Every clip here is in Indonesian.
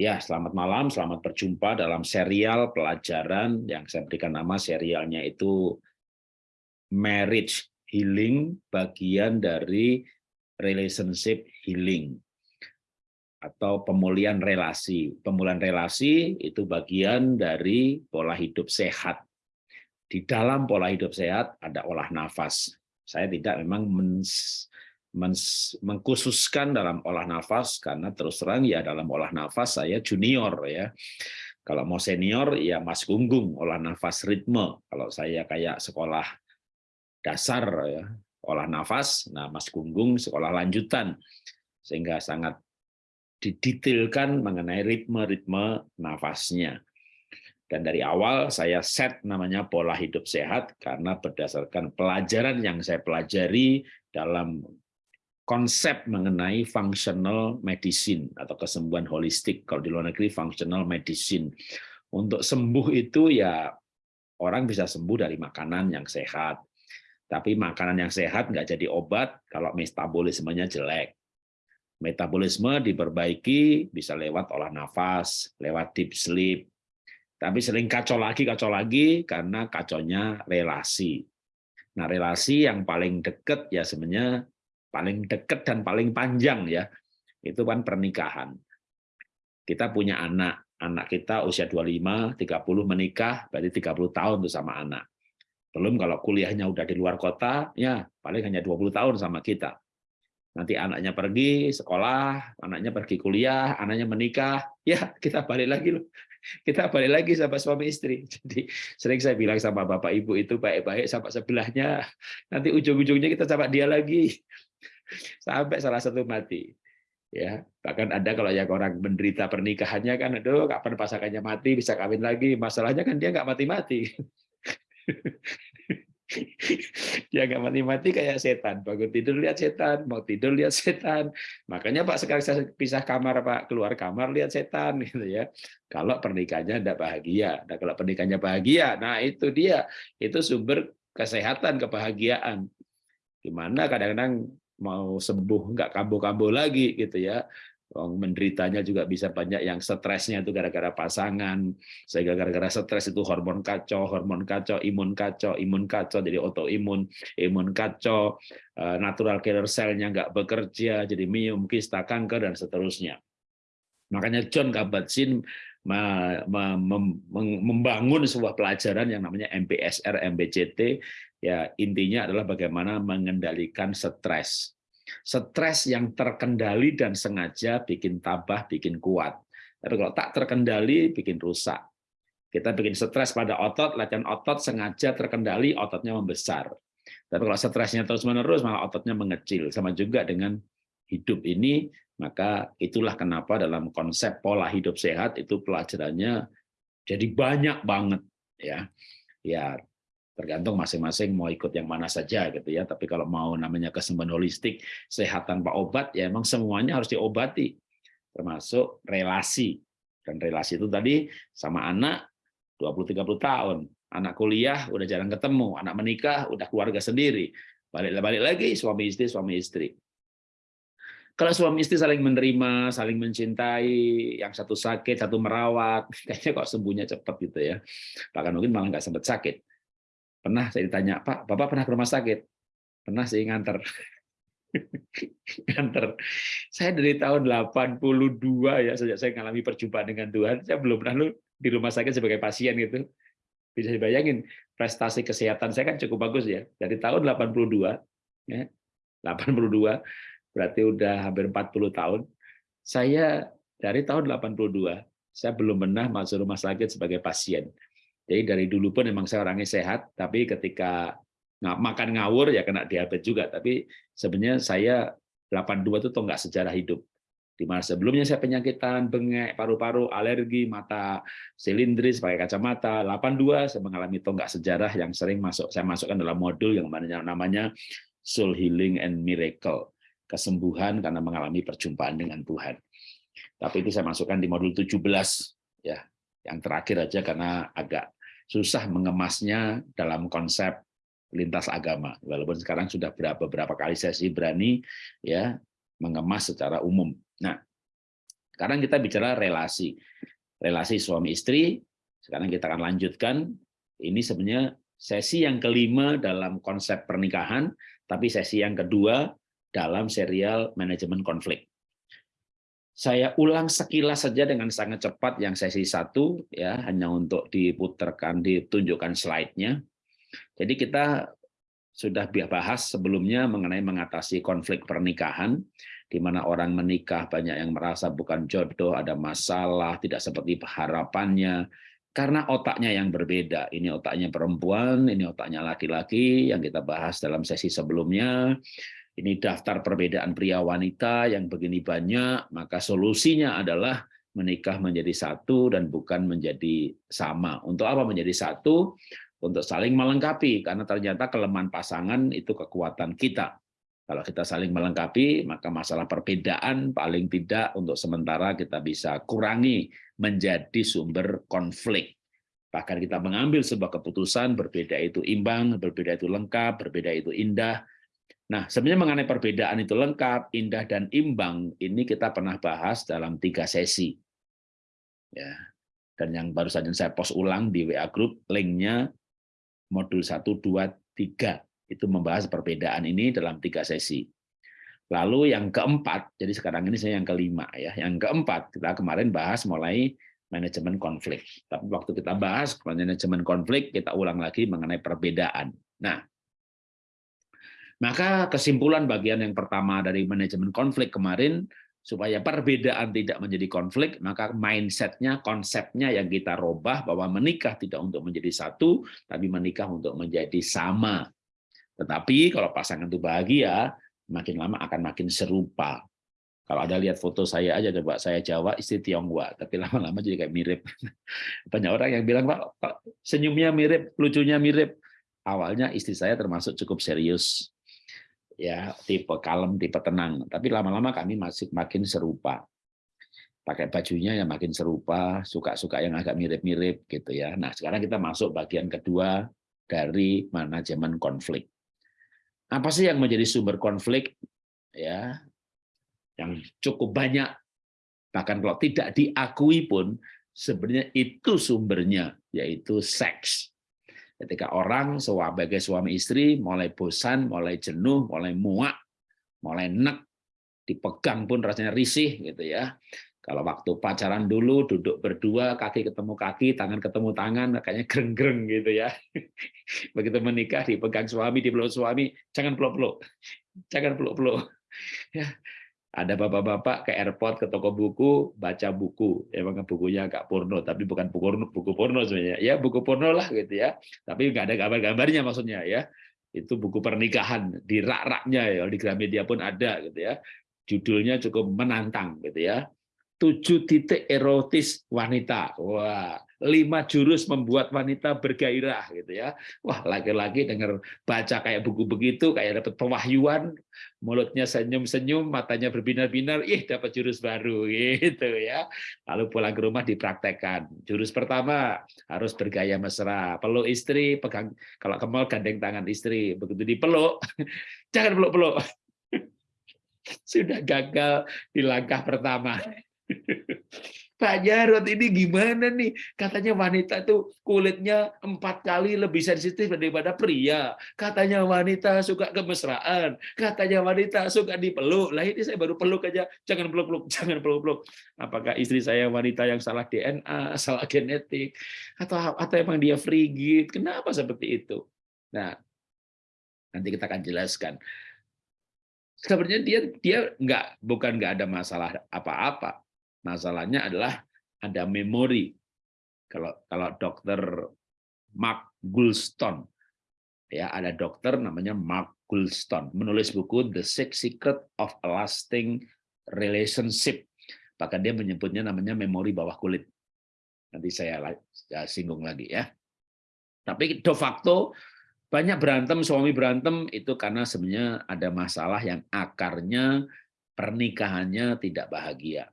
Ya, selamat malam, selamat berjumpa dalam serial pelajaran yang saya berikan nama serialnya itu Marriage Healing, bagian dari Relationship Healing atau pemulihan relasi. Pemulihan relasi itu bagian dari pola hidup sehat. Di dalam pola hidup sehat ada olah nafas. Saya tidak memang mengkhususkan dalam olah nafas karena terus terang ya dalam olah nafas saya junior ya. Kalau mau senior ya Mas Gunggung olah nafas ritme. Kalau saya kayak sekolah dasar ya olah nafas, nah Mas Gunggung sekolah lanjutan sehingga sangat didetailkan mengenai ritme-ritme nafasnya. Dan dari awal saya set namanya pola hidup sehat karena berdasarkan pelajaran yang saya pelajari dalam konsep mengenai functional medicine atau kesembuhan holistik. Kalau di luar negeri functional medicine. Untuk sembuh itu ya orang bisa sembuh dari makanan yang sehat. Tapi makanan yang sehat nggak jadi obat kalau metabolismenya jelek. Metabolisme diperbaiki bisa lewat olah nafas, lewat deep sleep. Tapi sering kacau lagi, kacau lagi karena kaconya relasi. Nah, relasi yang paling dekat ya sebenarnya paling dekat dan paling panjang ya. Itu kan pernikahan. Kita punya anak. Anak kita usia 25 30 menikah berarti 30 tahun tuh sama anak. Belum kalau kuliahnya udah di luar kota ya paling hanya 20 tahun sama kita. Nanti anaknya pergi sekolah anaknya pergi kuliah anaknya menikah ya kita balik lagi loh kita balik lagi sama suami istri jadi sering saya bilang sama bapak ibu itu baik-baik sama sebelahnya nanti ujung-ujungnya kita sama dia lagi sampai salah satu mati. Ya, bahkan ada kalau yang orang menderita pernikahannya kan, aduh kapan pasangannya mati bisa kawin lagi. Masalahnya kan dia nggak mati-mati. Dia nggak mati-mati kayak setan. Bangun tidur lihat setan, mau tidur lihat setan. Makanya Pak sekarang saya pisah kamar Pak, keluar kamar lihat setan gitu ya. Kalau pernikahannya tidak bahagia. Nah, kalau pernikahannya bahagia, nah itu dia. Itu sumber kesehatan, kebahagiaan. Gimana kadang-kadang mau sembuh nggak kambuh-kambuh lagi gitu ya menderitanya juga bisa banyak yang stresnya itu gara-gara pasangan. Sehingga gara-gara stres itu hormon kacau hormon kacau imun kacau imun kacau jadi autoimun imun kacau eh, natural killer cell-nya nggak bekerja jadi miom kista kanker dan seterusnya. Makanya John Kabat-Zinn membangun sebuah pelajaran yang namanya MBSR MBCT ya intinya adalah bagaimana mengendalikan stres. Stres yang terkendali dan sengaja bikin tabah, bikin kuat. Tapi kalau tak terkendali, bikin rusak. Kita bikin stres pada otot, latihan otot sengaja terkendali, ototnya membesar. Tapi kalau stresnya terus-menerus, malah ototnya mengecil. Sama juga dengan hidup ini, maka itulah kenapa dalam konsep pola hidup sehat itu pelajarannya jadi banyak banget ya. Ya, tergantung masing-masing mau ikut yang mana saja gitu ya. Tapi kalau mau namanya kesembuhan holistik, sehat tanpa obat, ya emang semuanya harus diobati, termasuk relasi. Dan relasi itu tadi sama anak 20-30 tahun, anak kuliah udah jarang ketemu, anak menikah udah keluarga sendiri, balik-balik lagi suami istri suami istri. Kalau suami istri saling menerima, saling mencintai, yang satu sakit, satu merawat, kayaknya kok sembuhnya cepat gitu ya. Bahkan mungkin malah nggak sempat sakit. Pernah saya ditanya, Pak, Bapak pernah ke rumah sakit? Pernah sih nganter. nganter. Saya dari tahun 82 ya, sejak saya mengalami perjumpaan dengan Tuhan, saya belum pernah lu di rumah sakit sebagai pasien gitu. Bisa dibayangin, prestasi kesehatan saya kan cukup bagus ya. Dari tahun 82, ya, 82, berarti udah hampir 40 tahun. Saya dari tahun 82, saya belum pernah masuk rumah sakit sebagai pasien. Jadi dari dulu pun memang saya orangnya sehat, tapi ketika makan ngawur ya kena diabetes juga. Tapi sebenarnya saya 82 itu toh nggak sejarah hidup. Di mana sebelumnya saya penyakitan, bengek, paru-paru, alergi, mata silindris, pakai kacamata. 82 saya mengalami tonggak sejarah yang sering masuk saya masukkan dalam modul yang namanya Soul Healing and Miracle. Kesembuhan karena mengalami perjumpaan dengan Tuhan. Tapi itu saya masukkan di modul 17 ya. Yang terakhir aja karena agak susah mengemasnya dalam konsep lintas agama. Walaupun sekarang sudah beberapa kali sesi berani ya mengemas secara umum. Nah, Sekarang kita bicara relasi. Relasi suami istri, sekarang kita akan lanjutkan. Ini sebenarnya sesi yang kelima dalam konsep pernikahan, tapi sesi yang kedua dalam serial manajemen konflik. Saya ulang sekilas saja dengan sangat cepat yang sesi satu, ya hanya untuk diputarkan, ditunjukkan slide-nya. Jadi kita sudah bahas sebelumnya mengenai mengatasi konflik pernikahan, di mana orang menikah banyak yang merasa bukan jodoh, ada masalah, tidak seperti harapannya, karena otaknya yang berbeda. Ini otaknya perempuan, ini otaknya laki-laki yang kita bahas dalam sesi sebelumnya. Ini daftar perbedaan pria wanita yang begini banyak, maka solusinya adalah menikah menjadi satu dan bukan menjadi sama. Untuk apa menjadi satu? Untuk saling melengkapi, karena ternyata kelemahan pasangan itu kekuatan kita. Kalau kita saling melengkapi, maka masalah perbedaan paling tidak untuk sementara kita bisa kurangi menjadi sumber konflik. Bahkan kita mengambil sebuah keputusan, berbeda itu imbang, berbeda itu lengkap, berbeda itu indah. Nah, sebenarnya mengenai perbedaan itu lengkap, indah, dan imbang, ini kita pernah bahas dalam tiga sesi. Ya, Dan yang baru saja saya post ulang di WA Group, linknya modul 1, 2, 3 itu membahas perbedaan ini dalam tiga sesi. Lalu yang keempat, jadi sekarang ini saya yang kelima ya. Yang keempat kita kemarin bahas mulai manajemen konflik. Tapi waktu kita bahas manajemen konflik, kita ulang lagi mengenai perbedaan. Nah, maka kesimpulan bagian yang pertama dari manajemen konflik kemarin supaya perbedaan tidak menjadi konflik, maka mindsetnya, konsepnya yang kita robah bahwa menikah tidak untuk menjadi satu, tapi menikah untuk menjadi sama. Tetapi kalau pasangan itu bahagia, makin lama akan makin serupa. Kalau ada lihat foto saya aja, coba saya Jawa, istri Tionghoa, tapi lama-lama jadi kayak mirip. Banyak orang yang bilang, Pak, senyumnya mirip, lucunya mirip. Awalnya istri saya termasuk cukup serius, ya tipe kalem, tipe tenang. Tapi lama-lama kami masih makin serupa. Pakai bajunya yang makin serupa, suka-suka yang agak mirip-mirip gitu ya. Nah sekarang kita masuk bagian kedua dari manajemen konflik. Apa sih yang menjadi sumber konflik? Ya, yang cukup banyak. Bahkan kalau tidak diakui pun, sebenarnya itu sumbernya, yaitu seks. Ketika orang sebagai suami istri mulai bosan, mulai jenuh, mulai muak, mulai nek, dipegang pun rasanya risih gitu ya. Kalau waktu pacaran dulu duduk berdua, kaki ketemu kaki, tangan ketemu tangan, kayaknya greng-greng gitu ya. Begitu menikah dipegang suami, dipeluk suami, jangan peluk-peluk. Jangan peluk-peluk. Ya. Ada bapak-bapak ke airport, ke toko buku, baca buku. Emang bukunya agak porno, tapi bukan buku porno, buku porno sebenarnya. Ya buku porno lah gitu ya. Tapi nggak ada gambar-gambarnya maksudnya ya. Itu buku pernikahan di rak-raknya ya, di Gramedia pun ada gitu ya. Judulnya cukup menantang gitu ya tujuh titik erotis wanita. Wah, lima jurus membuat wanita bergairah gitu ya. Wah, laki-laki dengar baca kayak buku begitu, kayak dapat pewahyuan, mulutnya senyum-senyum, matanya berbinar-binar, ih dapat jurus baru gitu ya. Lalu pulang ke rumah dipraktekkan. Jurus pertama harus bergaya mesra, peluk istri, pegang kalau ke mall gandeng tangan istri, begitu dipeluk, jangan peluk-peluk. Sudah gagal di langkah pertama. Pak Jarod ini gimana nih? Katanya wanita tuh kulitnya empat kali lebih sensitif daripada pria. Katanya wanita suka kemesraan. Katanya wanita suka dipeluk. Lah ini saya baru peluk aja. Jangan peluk-peluk, jangan peluk-peluk. Apakah istri saya wanita yang salah DNA, salah genetik, atau atau emang dia frigid? Kenapa seperti itu? Nah, nanti kita akan jelaskan. Sebenarnya dia dia nggak bukan nggak ada masalah apa-apa Masalahnya adalah ada memori. Kalau kalau dokter Mark Goulston, ya ada dokter namanya Mark Goulston menulis buku The Six Secret of a Lasting Relationship. Bahkan dia menyebutnya namanya memori bawah kulit. Nanti saya singgung lagi ya. Tapi de facto banyak berantem suami berantem itu karena sebenarnya ada masalah yang akarnya pernikahannya tidak bahagia.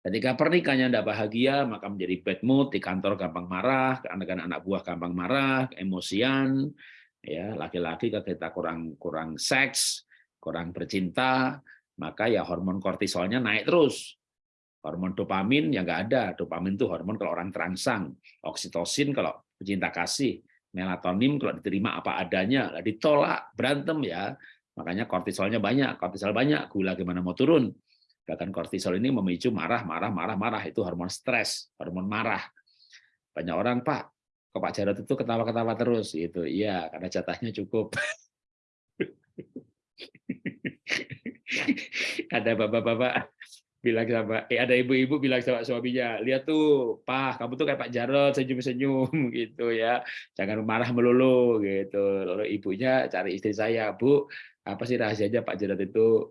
Ketika pernikahannya tidak bahagia, maka menjadi bad mood, di kantor gampang marah, anak-anak anak buah gampang marah, emosian, ya laki-laki kita kurang kurang seks, kurang bercinta, maka ya hormon kortisolnya naik terus. Hormon dopamin yang nggak ada. Dopamin itu hormon kalau orang terangsang. Oksitosin kalau pecinta kasih. Melatonin kalau diterima apa adanya. Ditolak, berantem ya. Makanya kortisolnya banyak. Kortisol banyak, gula gimana mau turun. Bahkan kortisol ini memicu marah, marah, marah, marah. Itu hormon stres, hormon marah. Banyak orang, Pak, kok Pak Jarod itu ketawa-ketawa terus. Gitu. Iya, karena jatahnya cukup. ada bapak-bapak bilang sama eh ada ibu-ibu bilang sama suaminya lihat tuh pak kamu tuh kayak Pak Jarod senyum-senyum gitu ya jangan marah melulu gitu lalu ibunya cari istri saya bu apa sih rahasianya Pak Jarod itu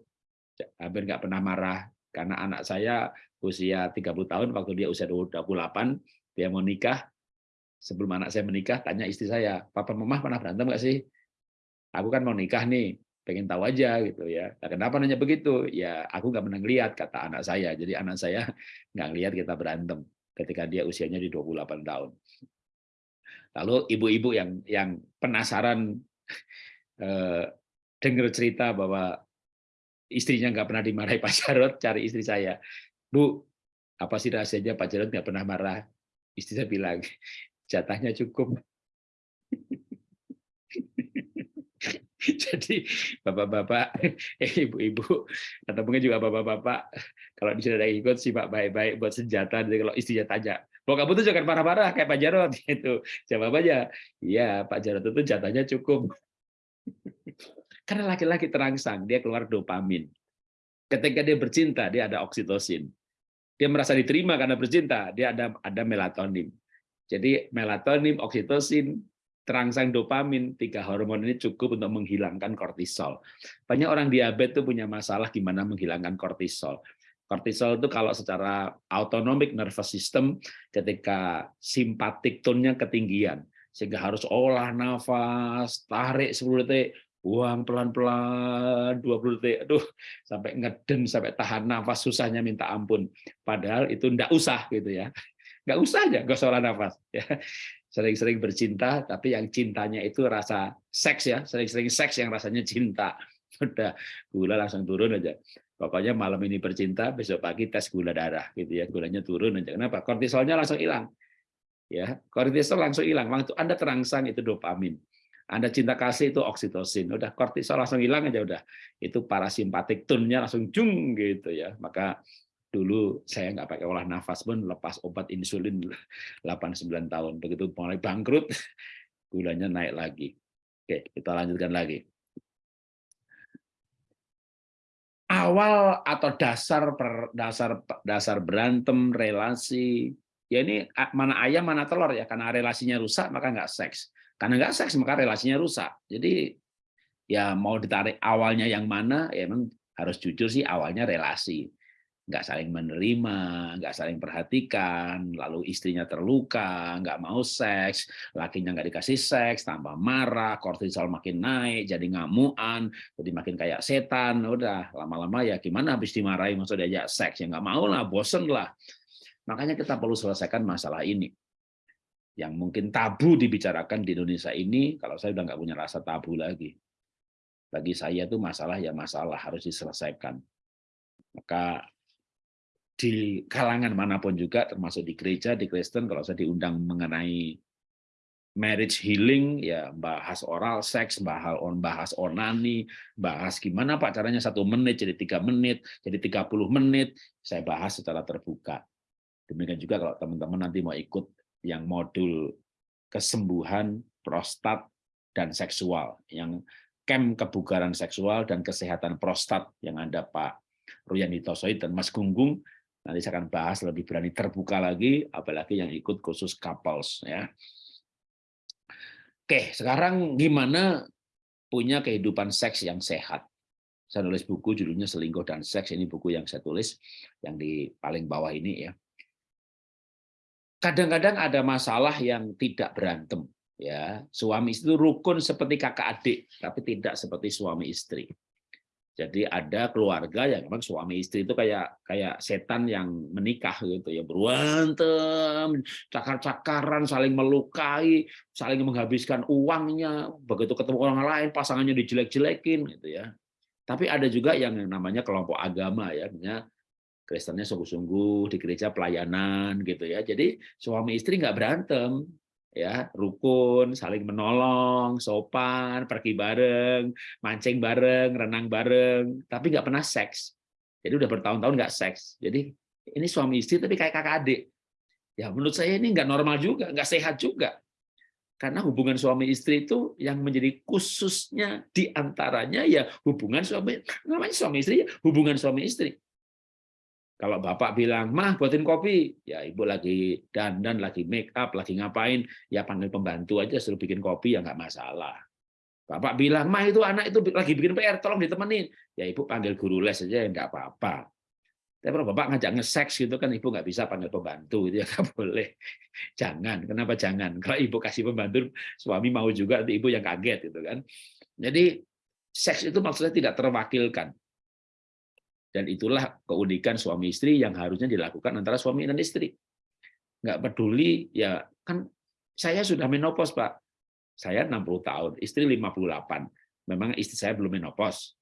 hampir nggak pernah marah karena anak saya usia 30 tahun waktu dia usia 28 dia mau nikah sebelum anak saya menikah tanya istri saya papa mama pernah berantem nggak sih aku kan mau nikah nih pengen tahu aja gitu ya. Nah, kenapa nanya begitu? Ya aku nggak pernah lihat kata anak saya. Jadi anak saya nggak lihat kita berantem ketika dia usianya di 28 tahun. Lalu ibu-ibu yang yang penasaran eh, dengar cerita bahwa istrinya nggak pernah dimarahi Pak Jarod, cari istri saya. Bu, apa sih rahasianya Pak Jarod nggak pernah marah? Istri saya bilang, jatahnya cukup. Jadi bapak-bapak, eh, ibu-ibu, atau mungkin juga bapak-bapak, kalau di ada ikut simak baik-baik buat senjata. Jadi kalau istrinya tanya, "Bahwa kamu tuh jangan marah-marah kayak Pak Jarod?" Gitu. Jawab aja, "Iya, Pak Jarod itu jatahnya cukup." Karena laki-laki terangsang, dia keluar dopamin. Ketika dia bercinta, dia ada oksitosin. Dia merasa diterima karena bercinta, dia ada ada melatonin. Jadi melatonin, oksitosin, terangsang dopamin, tiga hormon ini cukup untuk menghilangkan kortisol. Banyak orang diabetes itu punya masalah gimana menghilangkan kortisol. Kortisol itu kalau secara autonomic nervous system ketika simpatik tone-nya ketinggian sehingga harus olah nafas, tarik 10 detik, buang pelan-pelan 20 detik, aduh sampai ngeden sampai tahan nafas susahnya minta ampun. Padahal itu enggak usah gitu ya. Enggak usah aja, enggak olah nafas ya sering-sering bercinta, tapi yang cintanya itu rasa seks ya, sering-sering seks yang rasanya cinta. Udah gula langsung turun aja. Pokoknya malam ini bercinta, besok pagi tes gula darah gitu ya, gulanya turun aja. Kenapa? Kortisolnya langsung hilang. Ya, kortisol langsung hilang. Waktu Anda terangsang itu dopamin. Anda cinta kasih itu oksitosin. Udah kortisol langsung hilang aja udah. Itu parasimpatik tone-nya langsung jung gitu ya. Maka dulu saya nggak pakai olah nafas pun lepas obat insulin 8-9 tahun. Begitu mulai bangkrut, gulanya naik lagi. Oke, kita lanjutkan lagi. Awal atau dasar per, dasar dasar berantem relasi ya ini mana ayam mana telur ya karena relasinya rusak maka nggak seks karena nggak seks maka relasinya rusak jadi ya mau ditarik awalnya yang mana ya memang harus jujur sih awalnya relasi nggak saling menerima, nggak saling perhatikan, lalu istrinya terluka, nggak mau seks, lakinya nggak dikasih seks, tambah marah, kortisol makin naik, jadi ngamuan, jadi makin kayak setan, udah lama-lama ya gimana habis dimarahi maksudnya diajak seks, ya nggak mau lah, bosen lah. Makanya kita perlu selesaikan masalah ini. Yang mungkin tabu dibicarakan di Indonesia ini, kalau saya udah nggak punya rasa tabu lagi. Bagi saya itu masalah ya masalah harus diselesaikan. Maka di kalangan mana pun juga, termasuk di gereja, di Kristen, kalau saya diundang mengenai marriage healing, ya bahas oral seks, bahas on bahas onani, bahas gimana Pak caranya satu menit jadi tiga menit, jadi 30 menit, saya bahas secara terbuka. Demikian juga kalau teman-teman nanti mau ikut yang modul kesembuhan prostat dan seksual, yang camp kebugaran seksual dan kesehatan prostat yang ada Pak Ruyanito Soid dan Mas Gunggung, Nanti saya akan bahas lebih berani terbuka lagi, apalagi yang ikut khusus couples. Ya. Oke, sekarang gimana punya kehidupan seks yang sehat? Saya nulis buku judulnya Selingkuh dan Seks. Ini buku yang saya tulis yang di paling bawah ini ya. Kadang-kadang ada masalah yang tidak berantem ya. Suami itu rukun seperti kakak adik, tapi tidak seperti suami istri. Jadi ada keluarga yang memang suami istri itu kayak kayak setan yang menikah gitu ya berantem, cakar-cakaran, saling melukai, saling menghabiskan uangnya. Begitu ketemu orang lain pasangannya dijelek-jelekin gitu ya. Tapi ada juga yang namanya kelompok agama ya, Kristennya sungguh-sungguh di gereja pelayanan gitu ya. Jadi suami istri nggak berantem, ya rukun, saling menolong, sopan, pergi bareng, mancing bareng, renang bareng, tapi nggak pernah seks. Jadi udah bertahun-tahun nggak seks. Jadi ini suami istri tapi kayak kakak adik. Ya menurut saya ini nggak normal juga, nggak sehat juga. Karena hubungan suami istri itu yang menjadi khususnya di antaranya ya hubungan suami, namanya suami istri, ya hubungan suami istri. Kalau bapak bilang, mah buatin kopi, ya ibu lagi dandan, lagi make up, lagi ngapain, ya panggil pembantu aja suruh bikin kopi ya nggak masalah. Bapak bilang, mah itu anak itu lagi bikin PR, tolong ditemenin. Ya ibu panggil guru les aja ya nggak apa-apa. Tapi kalau bapak ngajak nge-seks gitu kan ibu nggak bisa panggil pembantu, itu ya nggak boleh. Jangan, kenapa jangan? Kalau ibu kasih pembantu, suami mau juga, ibu yang kaget gitu kan. Jadi seks itu maksudnya tidak terwakilkan. Dan itulah keunikan suami istri yang harusnya dilakukan antara suami dan istri. Nggak peduli, ya kan saya sudah menopause, Pak. Saya 60 tahun, istri 58. Memang istri saya belum menopause.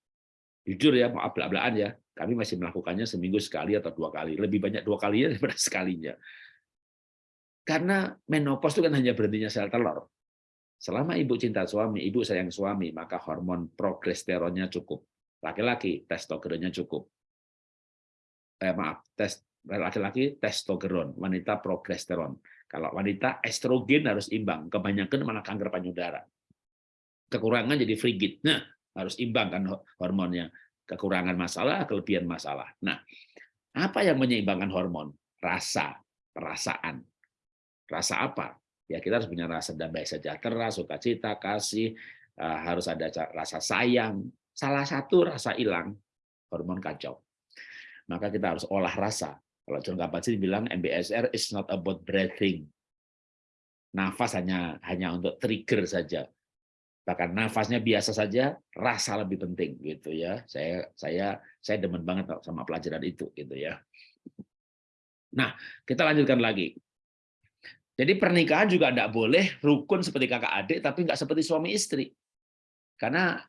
Jujur ya, mau abla-ablaan ya, kami masih melakukannya seminggu sekali atau dua kali. Lebih banyak dua kalinya daripada sekalinya. Karena menopause itu kan hanya berhentinya sel telur. Selama ibu cinta suami, ibu sayang suami, maka hormon progesteronnya cukup. Laki-laki, testosteronnya cukup eh, maaf, tes laki-laki testosteron, wanita progesteron. Kalau wanita estrogen harus imbang, kebanyakan malah kanker payudara. Kekurangan jadi frigid. Nah, harus imbang kan hormonnya. Kekurangan masalah, kelebihan masalah. Nah, apa yang menyeimbangkan hormon? Rasa, perasaan. Rasa apa? Ya kita harus punya rasa damai sejahtera, sukacita, kasih, eh, harus ada rasa sayang. Salah satu rasa hilang, hormon kacau maka kita harus olah rasa. Kalau John Kabat-Zinn bilang MBSR is not about breathing. Nafas hanya hanya untuk trigger saja. Bahkan nafasnya biasa saja, rasa lebih penting gitu ya. Saya saya saya demen banget sama pelajaran itu gitu ya. Nah, kita lanjutkan lagi. Jadi pernikahan juga tidak boleh rukun seperti kakak adik, tapi nggak seperti suami istri. Karena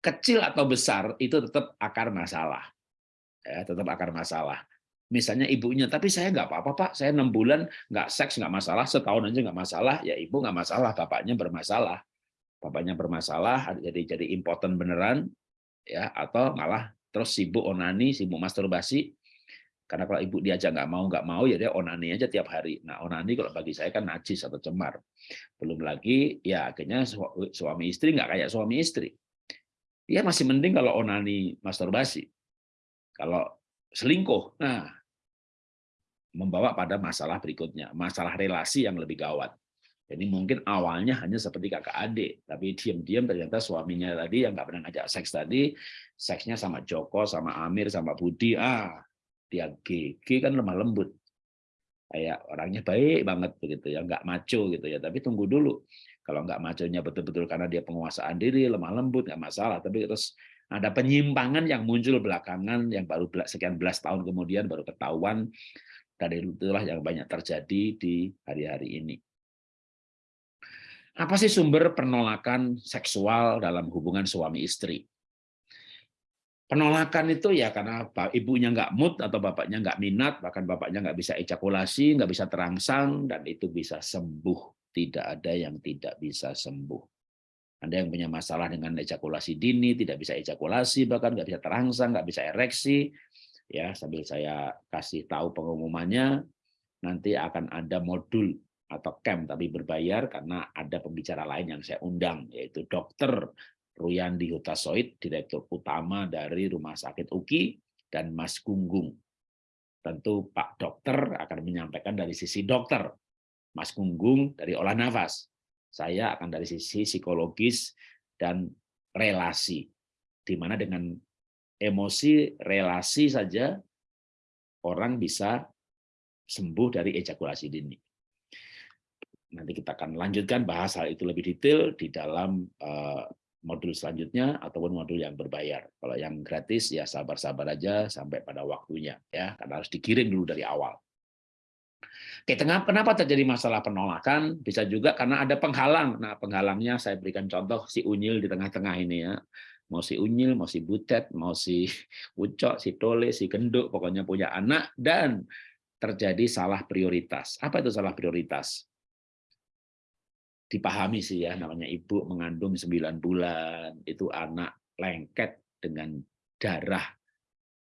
kecil atau besar itu tetap akar masalah ya, tetap akar masalah. Misalnya ibunya, tapi saya nggak apa-apa pak, saya enam bulan nggak seks nggak masalah, setahun aja nggak masalah, ya ibu nggak masalah, bapaknya bermasalah, bapaknya bermasalah, jadi jadi impoten beneran, ya atau malah terus sibuk onani, sibuk masturbasi, karena kalau ibu diajak nggak mau nggak mau ya dia onani aja tiap hari. Nah onani kalau bagi saya kan najis atau cemar. Belum lagi ya akhirnya suami istri nggak kayak suami istri. Dia masih mending kalau onani masturbasi. Kalau selingkuh, nah membawa pada masalah berikutnya, masalah relasi yang lebih gawat. Jadi mungkin awalnya hanya seperti kakak adik, tapi diam-diam ternyata suaminya tadi yang nggak pernah ngajak seks tadi, seksnya sama Joko, sama Amir, sama Budi, ah dia GG kan lemah lembut, kayak orangnya baik banget begitu ya, nggak maco gitu ya. Tapi tunggu dulu, kalau nggak maconya betul-betul karena dia penguasaan diri, lemah lembut nggak masalah. Tapi terus ada penyimpangan yang muncul belakangan yang baru sekian belas tahun kemudian baru ketahuan dari itulah yang banyak terjadi di hari-hari ini. Apa sih sumber penolakan seksual dalam hubungan suami istri? Penolakan itu ya karena ibunya nggak mood atau bapaknya nggak minat, bahkan bapaknya nggak bisa ejakulasi, nggak bisa terangsang, dan itu bisa sembuh. Tidak ada yang tidak bisa sembuh. Anda yang punya masalah dengan ejakulasi dini, tidak bisa ejakulasi, bahkan nggak bisa terangsang, nggak bisa ereksi, ya sambil saya kasih tahu pengumumannya, nanti akan ada modul atau camp tapi berbayar karena ada pembicara lain yang saya undang, yaitu dokter Ruyandi Hutasoid, Direktur Utama dari Rumah Sakit UKI, dan Mas Gunggung. Tentu Pak Dokter akan menyampaikan dari sisi dokter, Mas Gunggung dari olah nafas, saya akan dari sisi psikologis dan relasi. Di mana dengan emosi, relasi saja orang bisa sembuh dari ejakulasi dini. Nanti kita akan lanjutkan bahas hal itu lebih detail di dalam eh, modul selanjutnya ataupun modul yang berbayar. Kalau yang gratis ya sabar-sabar aja sampai pada waktunya ya, karena harus dikirim dulu dari awal. Oke, tengah kenapa terjadi masalah penolakan? Bisa juga karena ada penghalang. Nah, penghalangnya saya berikan contoh si unyil di tengah-tengah ini ya. mau si unyil, mau si butet, mau si ucok, si tole, si genduk, pokoknya punya anak dan terjadi salah prioritas. Apa itu salah prioritas? Dipahami sih ya, namanya ibu mengandung 9 bulan, itu anak lengket dengan darah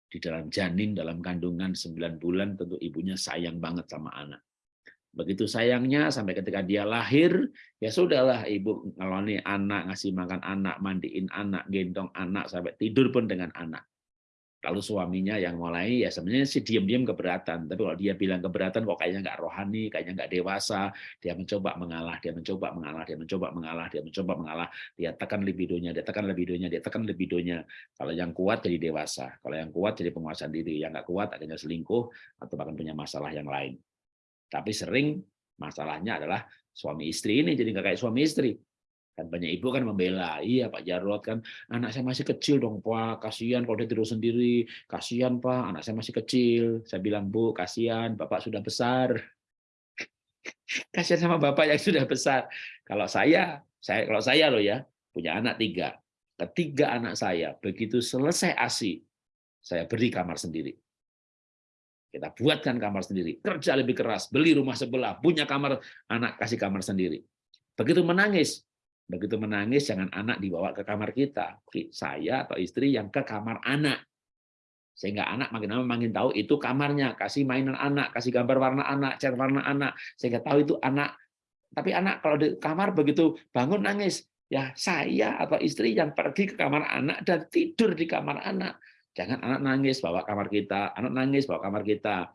di dalam janin, dalam kandungan 9 bulan, tentu ibunya sayang banget sama anak. Begitu sayangnya sampai ketika dia lahir, ya sudahlah ibu ngeloni anak, ngasih makan anak, mandiin anak, gendong anak, sampai tidur pun dengan anak. Lalu suaminya yang mulai ya sebenarnya sih diam-diam keberatan, tapi kalau dia bilang keberatan kok kayaknya nggak rohani, kayaknya nggak dewasa, dia mencoba mengalah, dia mencoba mengalah, dia mencoba mengalah, dia mencoba mengalah, dia tekan libidonya, dia tekan libidonya, dia tekan libidonya. Kalau yang kuat jadi dewasa, kalau yang kuat jadi penguasaan diri, yang nggak kuat akhirnya selingkuh atau bahkan punya masalah yang lain. Tapi sering masalahnya adalah suami istri ini jadi nggak kayak suami istri. Kan banyak ibu kan membela iya Pak Jarot kan anak saya masih kecil dong Pak. Kasihan kalau dia tidur sendiri. Kasihan Pak. Anak saya masih kecil. Saya bilang Bu kasihan Bapak sudah besar. Kasihan sama Bapak yang sudah besar. Kalau saya saya kalau saya loh ya punya anak tiga. Ketiga anak saya begitu selesai ASI saya beri kamar sendiri kita buatkan kamar sendiri kerja lebih keras beli rumah sebelah punya kamar anak kasih kamar sendiri begitu menangis Begitu menangis, jangan anak dibawa ke kamar kita. Saya atau istri yang ke kamar anak. Sehingga anak makin lama makin tahu itu kamarnya. Kasih mainan anak, kasih gambar warna anak, cat warna anak. Sehingga tahu itu anak. Tapi anak kalau di kamar begitu bangun nangis. Ya saya atau istri yang pergi ke kamar anak dan tidur di kamar anak. Jangan anak nangis bawa kamar kita, anak nangis bawa kamar kita.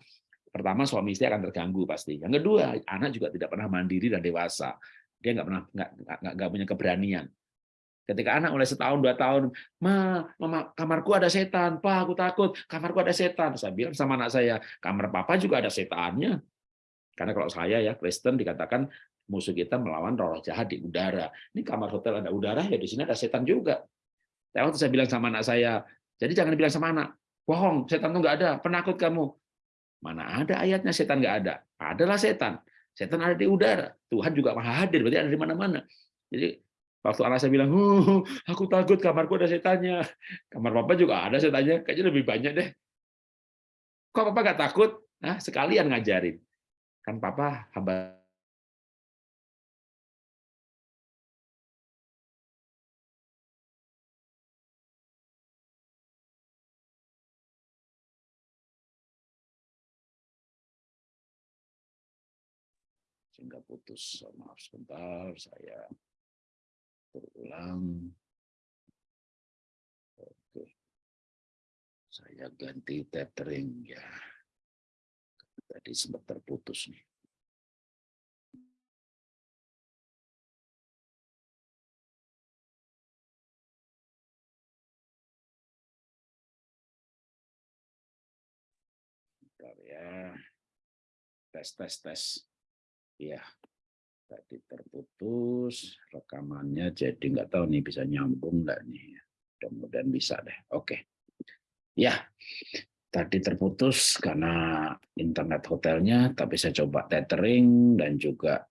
Pertama suami istri akan terganggu pasti. Yang kedua, anak juga tidak pernah mandiri dan dewasa. Dia nggak pernah nggak nggak punya keberanian. Ketika anak mulai setahun dua tahun ma mama kamarku ada setan. Pak aku takut. Kamarku ada setan. Saya bilang sama anak saya kamar papa juga ada setannya karena kalau saya ya Kristen dikatakan musuh kita melawan roh jahat di udara. Ini kamar hotel ada udara ya di sini ada setan juga. Saya waktu saya bilang sama anak saya jadi jangan bilang sama anak bohong setan itu nggak ada penakut kamu mana ada ayatnya setan nggak ada adalah setan Setan ada di udara. Tuhan juga maha hadir, berarti ada di mana-mana. Jadi waktu anak saya bilang, aku takut kamarku ada setannya. Kamar papa juga ada setannya, kayaknya lebih banyak deh. Kok papa nggak takut? Nah, sekalian ngajarin. Kan papa hamba sehingga putus. Maaf sebentar, saya berulang. Oke. Saya ganti tethering ya. Tadi sempat terputus nih. Ya. Tes, tes, tes. Ya, tadi terputus rekamannya, jadi nggak tahu nih bisa nyambung nggak nih. Mudah-mudahan bisa deh. Oke. Ya, tadi terputus karena internet hotelnya, tapi saya coba tethering dan juga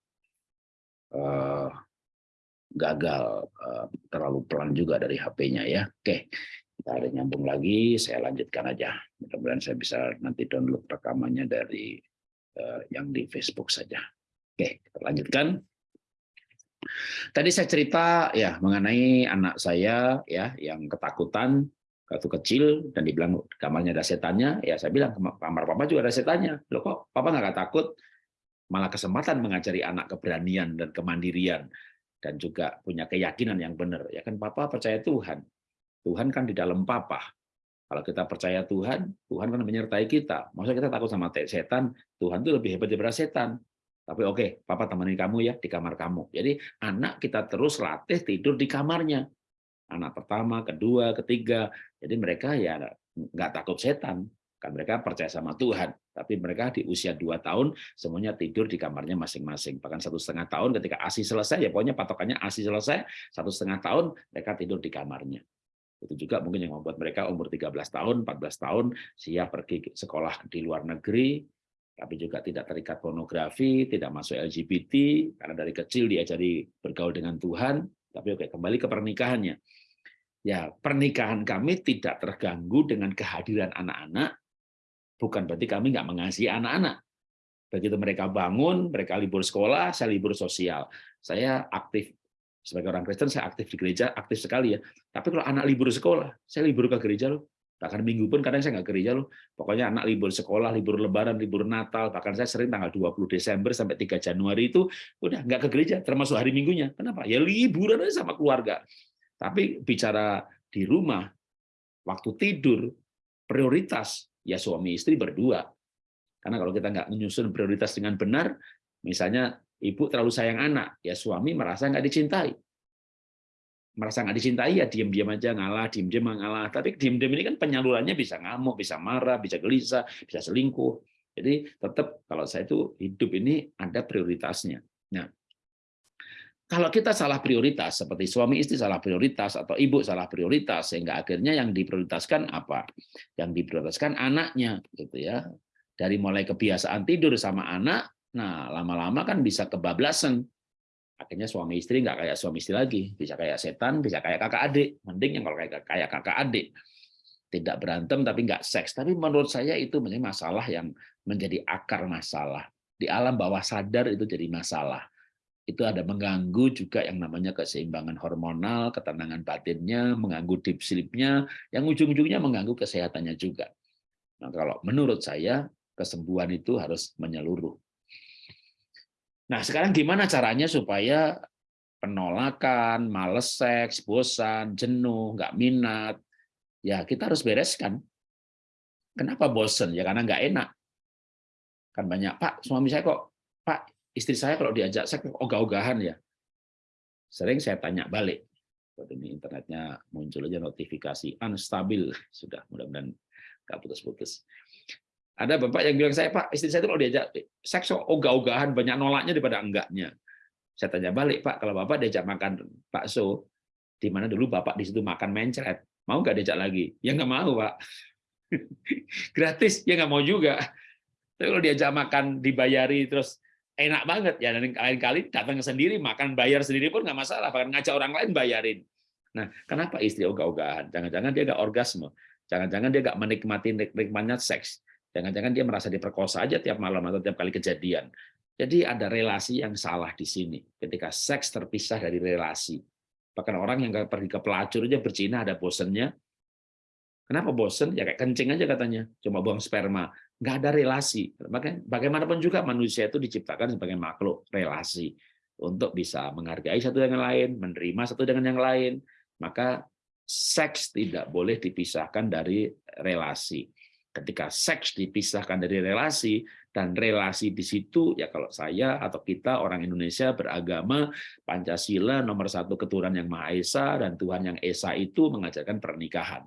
uh, gagal uh, terlalu pelan juga dari HP-nya ya. Oke, kita ada nyambung lagi, saya lanjutkan aja. Mudah-mudahan saya bisa nanti download rekamannya dari uh, yang di Facebook saja. Oke, kita lanjutkan. Tadi saya cerita ya mengenai anak saya ya yang ketakutan waktu kecil dan dibilang kamarnya ada setannya, ya saya bilang kamar papa juga ada setannya. Loh kok papa nggak takut? Malah kesempatan mengajari anak keberanian dan kemandirian dan juga punya keyakinan yang benar. Ya kan papa percaya Tuhan. Tuhan kan di dalam papa. Kalau kita percaya Tuhan, Tuhan kan menyertai kita. Maksudnya kita takut sama setan, Tuhan itu lebih hebat daripada setan. Tapi oke, okay, papa temenin kamu ya di kamar kamu. Jadi anak kita terus latih tidur di kamarnya. Anak pertama, kedua, ketiga. Jadi mereka ya nggak takut setan. Kan mereka percaya sama Tuhan. Tapi mereka di usia dua tahun semuanya tidur di kamarnya masing-masing. Bahkan satu setengah tahun ketika ASI selesai, ya pokoknya patokannya ASI selesai, satu setengah tahun mereka tidur di kamarnya. Itu juga mungkin yang membuat mereka umur 13 tahun, 14 tahun siap pergi sekolah di luar negeri, tapi juga tidak terikat pornografi, tidak masuk LGBT, karena dari kecil diajari bergaul dengan Tuhan, tapi oke kembali ke pernikahannya. Ya, pernikahan kami tidak terganggu dengan kehadiran anak-anak, bukan berarti kami nggak mengasihi anak-anak. Begitu mereka bangun, mereka libur sekolah, saya libur sosial. Saya aktif sebagai orang Kristen, saya aktif di gereja, aktif sekali ya. Tapi kalau anak libur sekolah, saya libur ke gereja loh. Bahkan minggu pun kadang saya nggak gereja loh. Pokoknya anak libur sekolah, libur lebaran, libur Natal, bahkan saya sering tanggal 20 Desember sampai 3 Januari itu udah nggak ke gereja, termasuk hari Minggunya. Kenapa? Ya liburan aja sama keluarga. Tapi bicara di rumah, waktu tidur, prioritas ya suami istri berdua. Karena kalau kita nggak menyusun prioritas dengan benar, misalnya ibu terlalu sayang anak, ya suami merasa nggak dicintai. Merasa nggak dicintai ya diam-diam aja ngalah, diam-diam ngalah. Tapi diam-diam ini kan penyalurannya bisa ngamuk, bisa marah, bisa gelisah, bisa selingkuh. Jadi tetap kalau saya itu hidup ini ada prioritasnya. Nah, kalau kita salah prioritas, seperti suami istri salah prioritas, atau ibu salah prioritas, sehingga akhirnya yang diprioritaskan apa? Yang diprioritaskan anaknya, gitu ya. Dari mulai kebiasaan tidur sama anak, nah lama-lama kan bisa kebablasan. Akhirnya suami istri nggak kayak suami istri lagi, bisa kayak setan, bisa kayak kakak adik. Mending yang kalau kayak kayak kakak adik, tidak berantem tapi nggak seks. Tapi menurut saya itu menjadi masalah yang menjadi akar masalah. Di alam bawah sadar itu jadi masalah itu ada mengganggu juga yang namanya keseimbangan hormonal, ketenangan batinnya, mengganggu deep sleep-nya, yang ujung-ujungnya mengganggu kesehatannya juga. Nah, kalau menurut saya, kesembuhan itu harus menyeluruh. Nah, sekarang gimana caranya supaya penolakan, males seks, bosan, jenuh, nggak minat, ya kita harus bereskan. Kenapa bosan? Ya karena nggak enak. Kan banyak, Pak, suami saya kok, Pak, istri saya kalau diajak saya ogah-ogahan ya. Sering saya tanya balik. Ini internetnya muncul aja notifikasi unstabil sudah mudah-mudahan nggak putus-putus. Ada bapak yang bilang saya Pak istri saya itu kalau diajak seks ogah-ogahan banyak nolaknya daripada enggaknya. Saya tanya balik Pak kalau bapak diajak makan bakso di mana dulu bapak di situ makan mencret mau nggak diajak lagi? Ya nggak mau Pak. Gratis ya nggak mau juga. Tapi kalau diajak makan dibayari terus enak banget ya dan lain kali datang sendiri makan bayar sendiri pun nggak masalah bahkan ngajak orang lain bayarin nah kenapa istri ogah-ogahan jangan-jangan dia nggak orgasme jangan-jangan dia nggak menikmati nikmatnya seks jangan-jangan dia merasa diperkosa aja tiap malam atau tiap kali kejadian jadi ada relasi yang salah di sini ketika seks terpisah dari relasi bahkan orang yang pergi ke pelacur aja berzina ada bosennya Kenapa bosen? Ya kayak kencing aja katanya, cuma buang sperma nggak ada relasi. Bagaimanapun juga manusia itu diciptakan sebagai makhluk relasi untuk bisa menghargai satu dengan lain, menerima satu dengan yang lain. Maka seks tidak boleh dipisahkan dari relasi. Ketika seks dipisahkan dari relasi dan relasi di situ ya kalau saya atau kita orang Indonesia beragama Pancasila nomor satu keturunan yang Maha Esa dan Tuhan yang Esa itu mengajarkan pernikahan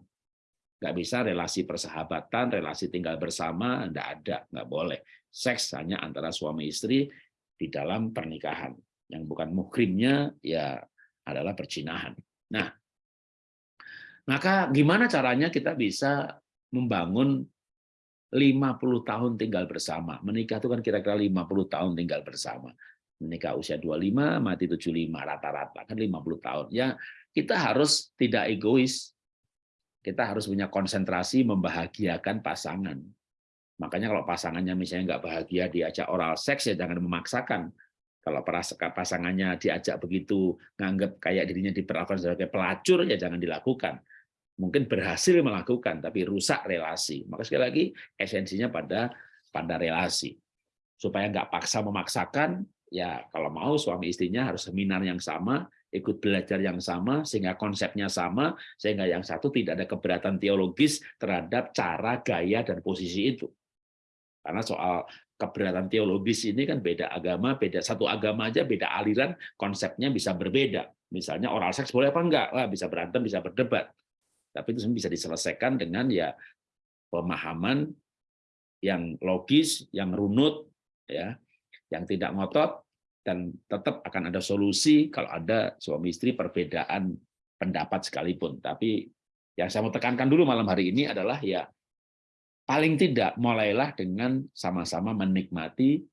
nggak bisa relasi persahabatan, relasi tinggal bersama, nggak ada, nggak boleh. Seks hanya antara suami istri di dalam pernikahan. Yang bukan muhrimnya ya adalah percinahan. Nah, maka gimana caranya kita bisa membangun 50 tahun tinggal bersama. Menikah itu kan kira-kira 50 tahun tinggal bersama. Menikah usia 25, mati 75, rata-rata kan 50 tahun. Ya, kita harus tidak egois, kita harus punya konsentrasi membahagiakan pasangan. Makanya kalau pasangannya misalnya nggak bahagia diajak oral seks ya jangan memaksakan. Kalau pasangannya diajak begitu nganggap kayak dirinya diperlakukan sebagai pelacur ya jangan dilakukan. Mungkin berhasil melakukan tapi rusak relasi. Maka sekali lagi esensinya pada pada relasi. Supaya nggak paksa memaksakan, ya kalau mau suami istrinya harus seminar yang sama, ikut belajar yang sama, sehingga konsepnya sama, sehingga yang satu tidak ada keberatan teologis terhadap cara, gaya, dan posisi itu. Karena soal keberatan teologis ini kan beda agama, beda satu agama aja, beda aliran, konsepnya bisa berbeda. Misalnya oral seks boleh apa enggak? Wah, bisa berantem, bisa berdebat. Tapi itu bisa diselesaikan dengan ya pemahaman yang logis, yang runut, ya, yang tidak ngotot, dan tetap akan ada solusi kalau ada suami istri perbedaan pendapat sekalipun. Tapi yang saya mau tekankan dulu malam hari ini adalah ya paling tidak mulailah dengan sama-sama menikmati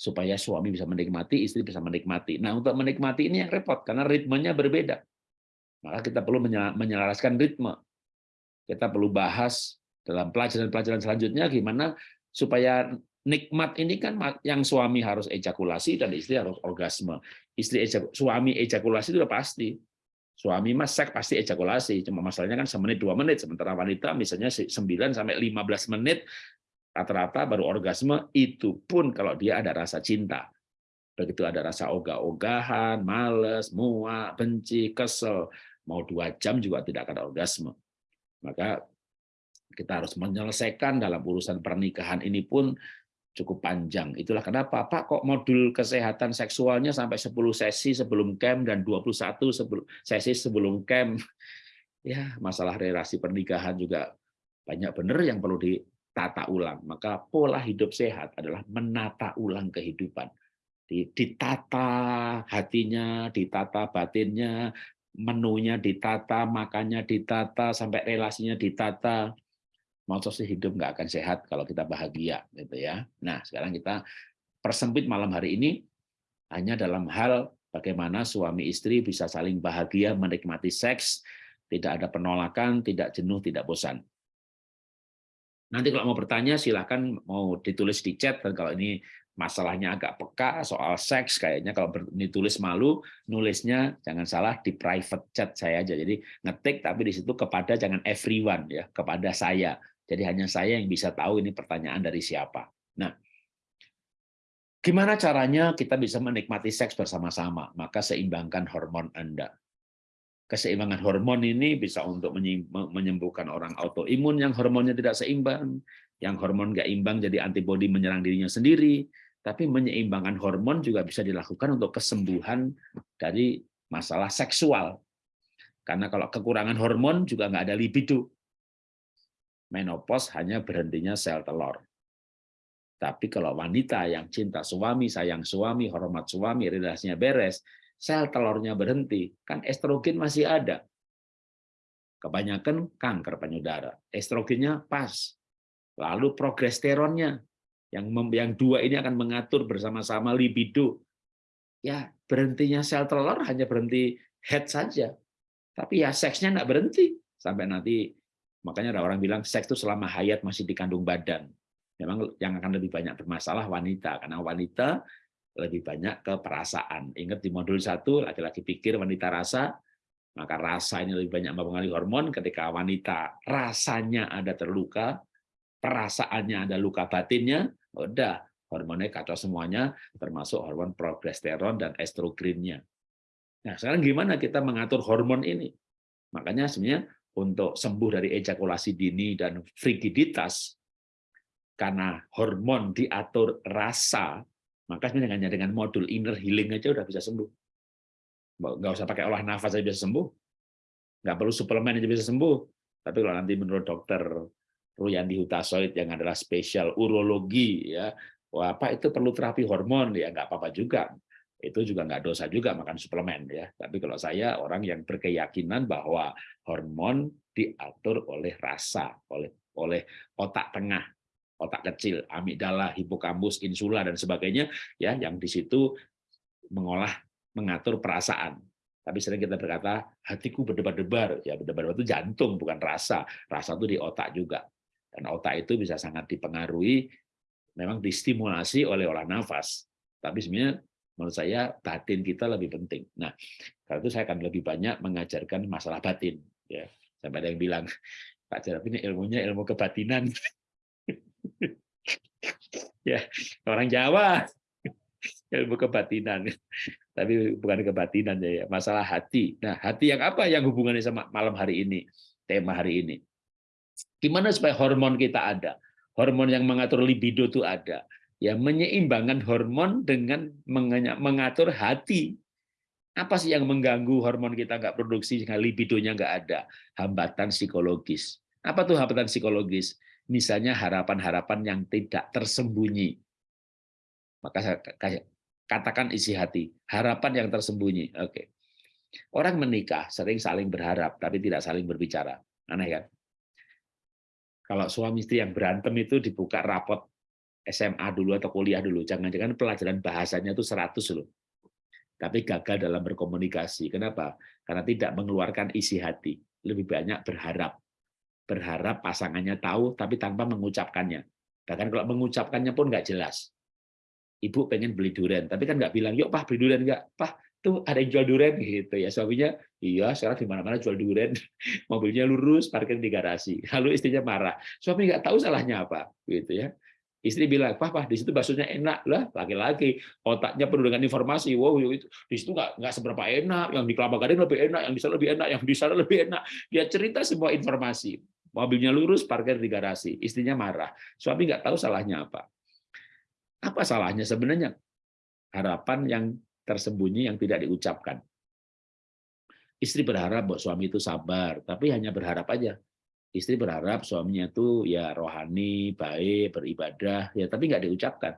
supaya suami bisa menikmati, istri bisa menikmati. Nah, untuk menikmati ini yang repot karena ritmenya berbeda. Maka kita perlu menyelaraskan ritme. Kita perlu bahas dalam pelajaran-pelajaran selanjutnya gimana supaya nikmat ini kan yang suami harus ejakulasi dan istri harus orgasme. Istri ejak, suami ejakulasi itu udah pasti. Suami mas seks pasti ejakulasi, cuma masalahnya kan semenit dua menit, sementara wanita misalnya 9 sampai 15 menit rata-rata baru orgasme, itu pun kalau dia ada rasa cinta. Begitu ada rasa ogah-ogahan, males, muak, benci, kesel, mau dua jam juga tidak akan orgasme. Maka kita harus menyelesaikan dalam urusan pernikahan ini pun cukup panjang. Itulah kenapa Pak kok modul kesehatan seksualnya sampai 10 sesi sebelum camp dan 21 sebelum sesi sebelum camp. Ya, masalah relasi pernikahan juga banyak benar yang perlu ditata ulang. Maka pola hidup sehat adalah menata ulang kehidupan. Ditata hatinya, ditata batinnya, menunya ditata, makannya ditata, sampai relasinya ditata masa sih hidup nggak akan sehat kalau kita bahagia gitu ya. Nah, sekarang kita persempit malam hari ini hanya dalam hal bagaimana suami istri bisa saling bahagia menikmati seks, tidak ada penolakan, tidak jenuh, tidak bosan. Nanti kalau mau bertanya silahkan mau ditulis di chat dan kalau ini masalahnya agak peka soal seks kayaknya kalau ditulis malu nulisnya jangan salah di private chat saya aja jadi ngetik tapi di situ kepada jangan everyone ya kepada saya jadi hanya saya yang bisa tahu ini pertanyaan dari siapa. Nah, gimana caranya kita bisa menikmati seks bersama-sama? Maka seimbangkan hormon Anda. Keseimbangan hormon ini bisa untuk menyembuhkan orang autoimun yang hormonnya tidak seimbang, yang hormon nggak imbang jadi antibodi menyerang dirinya sendiri, tapi menyeimbangkan hormon juga bisa dilakukan untuk kesembuhan dari masalah seksual. Karena kalau kekurangan hormon juga nggak ada libido menopause hanya berhentinya sel telur. Tapi kalau wanita yang cinta suami, sayang suami, hormat suami, relasinya beres, sel telurnya berhenti, kan estrogen masih ada. Kebanyakan kanker payudara. Estrogennya pas. Lalu progesteronnya, yang yang dua ini akan mengatur bersama-sama libido. Ya, berhentinya sel telur hanya berhenti head saja. Tapi ya seksnya nggak berhenti. Sampai nanti Makanya ada orang bilang seks itu selama hayat masih dikandung badan. Memang yang akan lebih banyak bermasalah wanita, karena wanita lebih banyak ke perasaan. Ingat di modul satu, laki-laki pikir, wanita rasa, maka rasa ini lebih banyak mempengaruhi hormon. Ketika wanita rasanya ada terluka, perasaannya ada luka batinnya, udah hormonnya kacau semuanya, termasuk hormon progesteron dan estrogennya. Nah, sekarang gimana kita mengatur hormon ini? Makanya sebenarnya untuk sembuh dari ejakulasi dini dan frigiditas karena hormon diatur rasa maka sebenarnya dengan modul inner healing aja udah bisa sembuh nggak usah pakai olah nafas aja bisa sembuh nggak perlu suplemen aja bisa sembuh tapi kalau nanti menurut dokter Ruyandi Hutasoid yang adalah spesial urologi ya wah apa itu perlu terapi hormon ya nggak apa-apa juga itu juga nggak dosa juga makan suplemen ya. Tapi kalau saya orang yang berkeyakinan bahwa hormon diatur oleh rasa, oleh oleh otak tengah, otak kecil, amigdala, hipokambus, insula dan sebagainya ya yang di situ mengolah mengatur perasaan. Tapi sering kita berkata hatiku berdebar-debar, ya berdebar itu jantung bukan rasa. Rasa itu di otak juga. Dan otak itu bisa sangat dipengaruhi memang distimulasi oleh olah nafas. Tapi sebenarnya menurut saya batin kita lebih penting. Nah, karena itu saya akan lebih banyak mengajarkan masalah batin. Ya, sampai ada yang bilang, Pak Jarab ini ilmunya ilmu kebatinan. ya, orang Jawa ilmu kebatinan, tapi bukan kebatinan ya, masalah hati. Nah, hati yang apa yang hubungannya sama malam hari ini, tema hari ini? Gimana supaya hormon kita ada? Hormon yang mengatur libido itu ada ya menyeimbangkan hormon dengan mengatur hati. Apa sih yang mengganggu hormon kita nggak produksi sehingga libidonya nggak ada? Hambatan psikologis. Apa tuh hambatan psikologis? Misalnya harapan-harapan yang tidak tersembunyi. Maka saya katakan isi hati, harapan yang tersembunyi. Oke. Orang menikah sering saling berharap tapi tidak saling berbicara. Aneh kan? Kalau suami istri yang berantem itu dibuka rapot SMA dulu atau kuliah dulu. Jangan-jangan pelajaran bahasanya itu 100 loh. tapi gagal dalam berkomunikasi. Kenapa? Karena tidak mengeluarkan isi hati. Lebih banyak berharap. Berharap pasangannya tahu, tapi tanpa mengucapkannya. Bahkan kalau mengucapkannya pun nggak jelas. Ibu pengen beli durian, tapi kan nggak bilang, yuk Pak beli durian nggak? Pak, tuh ada yang jual durian gitu ya. Suaminya, iya sekarang di mana-mana jual durian, mobilnya lurus, parkir di garasi. Lalu istrinya marah. Suami nggak tahu salahnya apa, gitu ya. Istri bilang, papa di situ baksonya enak lah. Laki-laki otaknya penuh dengan informasi. Wow, itu di situ nggak nggak seberapa enak. Yang di Kelapa Gading lebih enak, yang di sana lebih enak, yang di sana lebih enak. Dia cerita semua informasi. Mobilnya lurus, parkir di garasi. Istrinya marah. Suami nggak tahu salahnya apa. Apa salahnya sebenarnya? Harapan yang tersembunyi yang tidak diucapkan. Istri berharap bahwa suami itu sabar, tapi hanya berharap aja istri berharap suaminya itu ya rohani, baik, beribadah, ya tapi nggak diucapkan.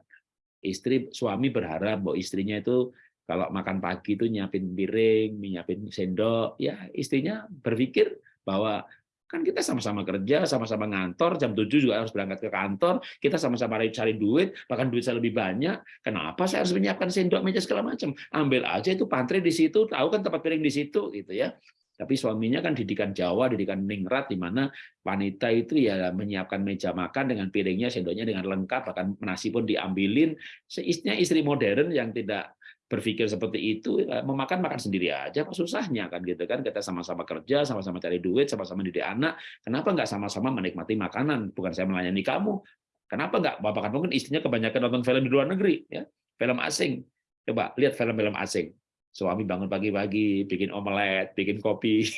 Istri suami berharap bahwa istrinya itu kalau makan pagi itu nyiapin piring, nyiapin sendok, ya istrinya berpikir bahwa kan kita sama-sama kerja, sama-sama ngantor, jam 7 juga harus berangkat ke kantor, kita sama-sama cari duit, bahkan duit saya lebih banyak, kenapa saya harus menyiapkan sendok, meja segala macam? Ambil aja itu pantry di situ, tahu kan tempat piring di situ gitu ya. Tapi suaminya kan didikan Jawa, didikan ningrat, di mana wanita itu ya menyiapkan meja makan dengan piringnya, sendoknya dengan lengkap, bahkan nasi pun diambilin. Seisnya istri modern yang tidak berpikir seperti itu, ya memakan makan sendiri aja, apa susahnya kan gitu kan? Kita sama-sama kerja, sama-sama cari duit, sama-sama didik anak. Kenapa nggak sama-sama menikmati makanan? Bukan saya melayani kamu. Kenapa nggak bapak kan mungkin istrinya kebanyakan nonton film di luar negeri, ya film asing. Coba lihat film-film asing Suami bangun pagi-pagi, bikin omelet, bikin kopi.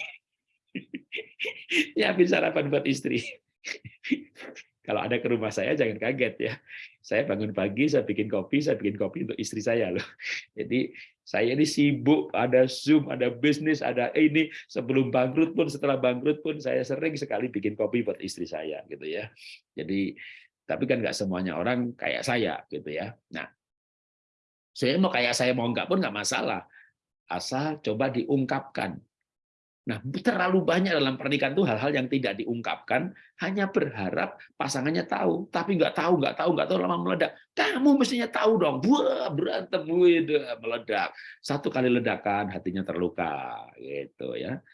Nyiapin sarapan buat istri. Kalau ada ke rumah saya jangan kaget ya. Saya bangun pagi, saya bikin kopi, saya bikin kopi untuk istri saya loh. Jadi saya ini sibuk, ada Zoom, ada bisnis, ada ini sebelum bangkrut pun, setelah bangkrut pun saya sering sekali bikin kopi buat istri saya gitu ya. Jadi tapi kan nggak semuanya orang kayak saya gitu ya. Nah, saya mau kayak saya mau nggak pun nggak masalah asal coba diungkapkan. Nah, terlalu banyak dalam pernikahan itu hal-hal yang tidak diungkapkan, hanya berharap pasangannya tahu, tapi nggak tahu, nggak tahu, nggak tahu, lama meledak. Kamu mestinya tahu dong, Wah, berantem, udah meledak. Satu kali ledakan, hatinya terluka, gitu ya.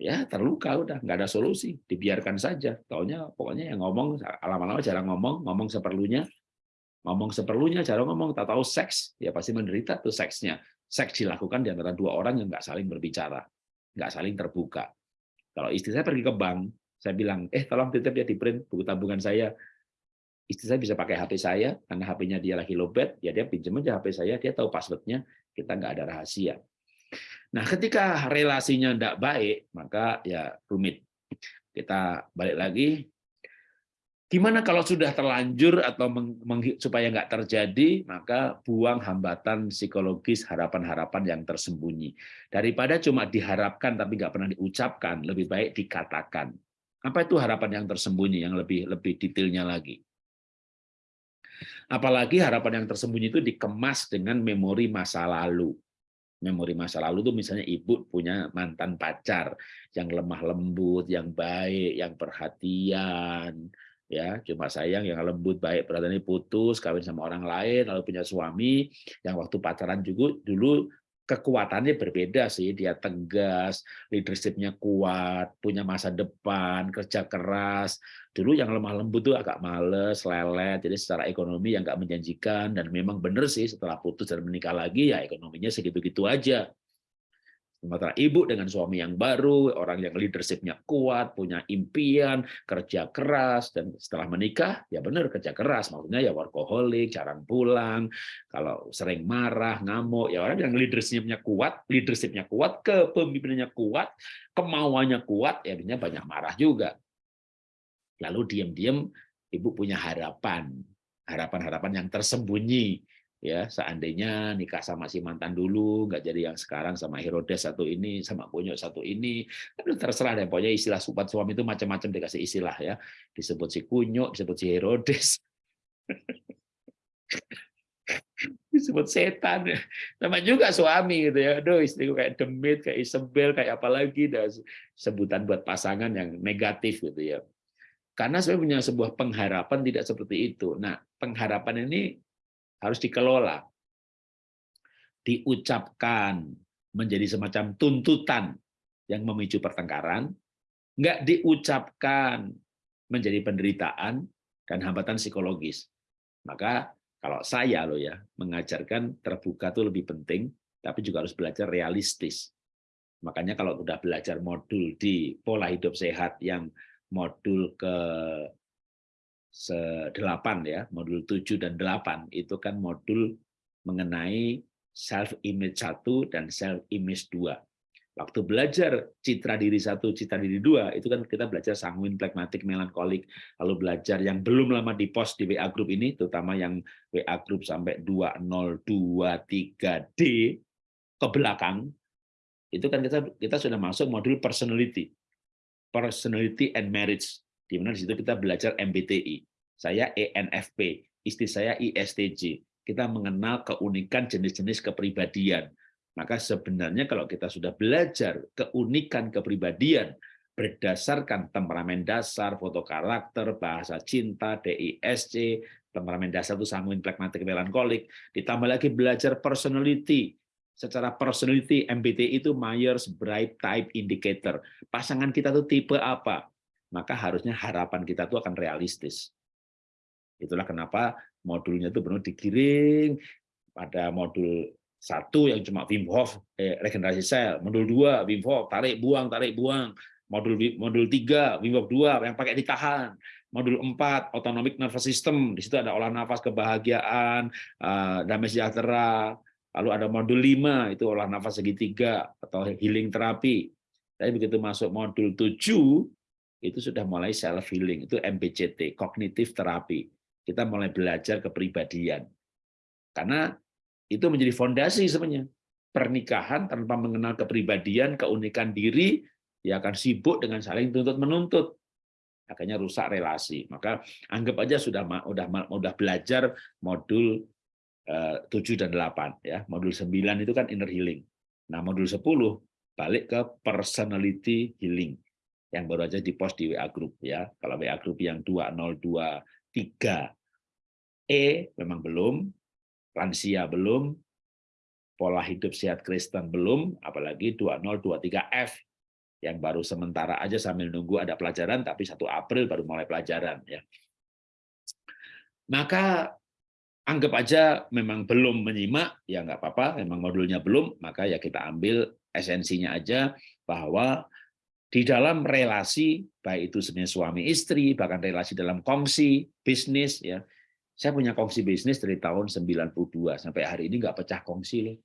Ya, terluka udah, nggak ada solusi, dibiarkan saja. Taunya pokoknya yang ngomong, lama-lama jarang ngomong, ngomong seperlunya, ngomong seperlunya, jarang ngomong, tak tahu seks, ya pasti menderita tuh seksnya seks dilakukan di antara dua orang yang nggak saling berbicara, nggak saling terbuka. Kalau istri saya pergi ke bank, saya bilang, eh tolong titip ya di print buku tabungan saya. Istri saya bisa pakai HP saya, karena HP-nya dia lagi lobet, ya dia pinjam aja HP saya, dia tahu passwordnya, kita nggak ada rahasia. Nah, ketika relasinya tidak baik, maka ya rumit. Kita balik lagi, Gimana kalau sudah terlanjur atau supaya nggak terjadi, maka buang hambatan psikologis harapan-harapan yang tersembunyi. Daripada cuma diharapkan tapi nggak pernah diucapkan, lebih baik dikatakan. Apa itu harapan yang tersembunyi yang lebih lebih detailnya lagi? Apalagi harapan yang tersembunyi itu dikemas dengan memori masa lalu. Memori masa lalu itu misalnya ibu punya mantan pacar yang lemah lembut, yang baik, yang perhatian, ya cuma sayang yang lembut baik perhatian putus kawin sama orang lain lalu punya suami yang waktu pacaran juga dulu kekuatannya berbeda sih. Dia tegas leadershipnya kuat punya masa depan kerja keras. Dulu yang lemah lembut tuh agak males lelet. Jadi secara ekonomi yang nggak menjanjikan dan memang benar sih setelah putus dan menikah lagi ya ekonominya segitu-gitu aja Sementara ibu dengan suami yang baru, orang yang leadershipnya kuat, punya impian, kerja keras, dan setelah menikah, ya benar kerja keras. Maksudnya ya workaholic, jarang pulang, kalau sering marah, ngamuk, ya orang yang leadershipnya kuat, leadershipnya kuat, kepemimpinannya kuat, kemauannya kuat, ya banyak marah juga. Lalu diam-diam ibu punya harapan, harapan-harapan yang tersembunyi ya seandainya nikah sama si mantan dulu nggak jadi yang sekarang sama Herodes satu ini sama Bonyok satu ini. Tapi terserah deh pokoknya istilah subat suami itu macam-macam dikasih istilah ya. Disebut si kunyuk disebut si Herodes. Disebut setan. Sama juga suami gitu ya. Aduh istriku kayak demit kayak Isabel kayak apalagi dan sebutan buat pasangan yang negatif gitu ya. Karena saya punya sebuah pengharapan tidak seperti itu. Nah pengharapan ini harus dikelola. diucapkan menjadi semacam tuntutan yang memicu pertengkaran, nggak diucapkan menjadi penderitaan dan hambatan psikologis. Maka kalau saya loh ya mengajarkan terbuka itu lebih penting, tapi juga harus belajar realistis. Makanya kalau udah belajar modul di pola hidup sehat yang modul ke 8 ya, modul 7 dan 8 itu kan modul mengenai self image 1 dan self image 2. Waktu belajar citra diri satu, citra diri dua, itu kan kita belajar sanguin, plekmatik, melankolik. Lalu belajar yang belum lama di post di WA Group ini, terutama yang WA Group sampai 2023D ke belakang, itu kan kita kita sudah masuk modul personality, personality and marriage, di mana di situ kita belajar MBTI. Saya ENFP, istri saya ISTJ. Kita mengenal keunikan jenis-jenis kepribadian maka sebenarnya kalau kita sudah belajar keunikan kepribadian berdasarkan temperamen dasar, foto karakter, bahasa cinta, DISC, temperamen dasar itu sanguin, plekmatik, melankolik, ditambah lagi belajar personality. Secara personality, MBTI itu Myers-Briggs Type Indicator. Pasangan kita itu tipe apa? Maka harusnya harapan kita itu akan realistis. Itulah kenapa modulnya itu benar digiring pada modul satu yang cuma Wim Hof eh, regenerasi sel, modul dua Wim Hof tarik buang tarik buang, modul modul tiga Wim Hof dua yang pakai ditahan, modul empat autonomic nervous system di situ ada olah nafas kebahagiaan, uh, damai sejahtera, lalu ada modul lima itu olah nafas segitiga atau healing terapi. Tapi begitu masuk modul tujuh itu sudah mulai self healing itu MBCT kognitif terapi. Kita mulai belajar kepribadian. Karena itu menjadi fondasi sebenarnya. Pernikahan tanpa mengenal kepribadian, keunikan diri, ya akan sibuk dengan saling tuntut-menuntut. Akhirnya rusak relasi. Maka anggap aja sudah udah udah belajar modul 7 eh, dan 8 ya. Modul 9 itu kan inner healing. Nah, modul 10 balik ke personality healing yang baru aja di post di WA group ya. Kalau WA group yang 2023 E memang belum, lansia belum, pola hidup sehat Kristen belum, apalagi 2023F yang baru sementara aja sambil nunggu ada pelajaran, tapi 1 April baru mulai pelajaran. ya. Maka anggap aja memang belum menyimak, ya nggak apa-apa, memang modulnya belum, maka ya kita ambil esensinya aja bahwa di dalam relasi, baik itu sebenarnya suami istri, bahkan relasi dalam kongsi, bisnis, ya saya punya kongsi bisnis dari tahun 92 sampai hari ini nggak pecah kongsi loh.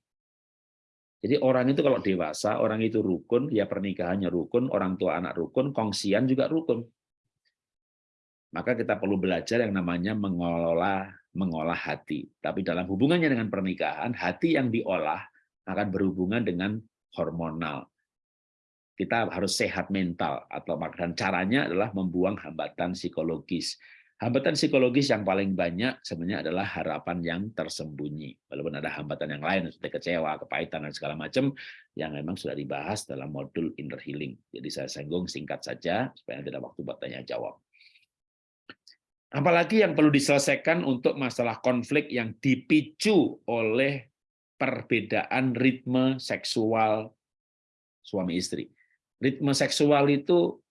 Jadi orang itu kalau dewasa, orang itu rukun, ya pernikahannya rukun, orang tua anak rukun, kongsian juga rukun. Maka kita perlu belajar yang namanya mengelola mengolah hati. Tapi dalam hubungannya dengan pernikahan, hati yang diolah akan berhubungan dengan hormonal. Kita harus sehat mental atau dan caranya adalah membuang hambatan psikologis. Hambatan psikologis yang paling banyak sebenarnya adalah harapan yang tersembunyi. Walaupun ada hambatan yang lain, seperti kecewa, kepahitan, dan segala macam, yang memang sudah dibahas dalam modul inner healing. Jadi saya singgung singkat saja, supaya tidak waktu buat tanya-jawab. Apalagi yang perlu diselesaikan untuk masalah konflik yang dipicu oleh perbedaan ritme seksual suami istri. Ritme seksual itu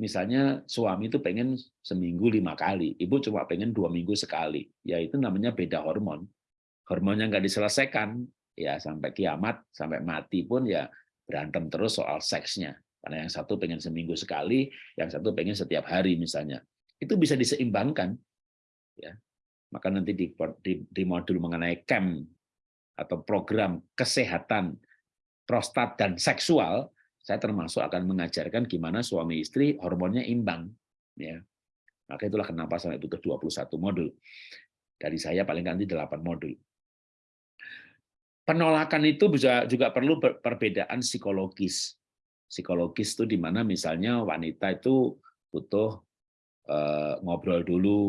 misalnya suami itu pengen seminggu lima kali, ibu cuma pengen dua minggu sekali, ya itu namanya beda hormon. Hormonnya nggak diselesaikan, ya sampai kiamat, sampai mati pun ya berantem terus soal seksnya. Karena yang satu pengen seminggu sekali, yang satu pengen setiap hari misalnya. Itu bisa diseimbangkan. ya Maka nanti di, di, di modul mengenai CAM atau program kesehatan prostat dan seksual, saya termasuk akan mengajarkan gimana suami istri hormonnya imbang. Ya. Maka itulah kenapa sampai butuh 21 modul. Dari saya paling nanti 8 modul. Penolakan itu bisa juga perlu perbedaan psikologis. Psikologis itu di mana misalnya wanita itu butuh eh, ngobrol dulu,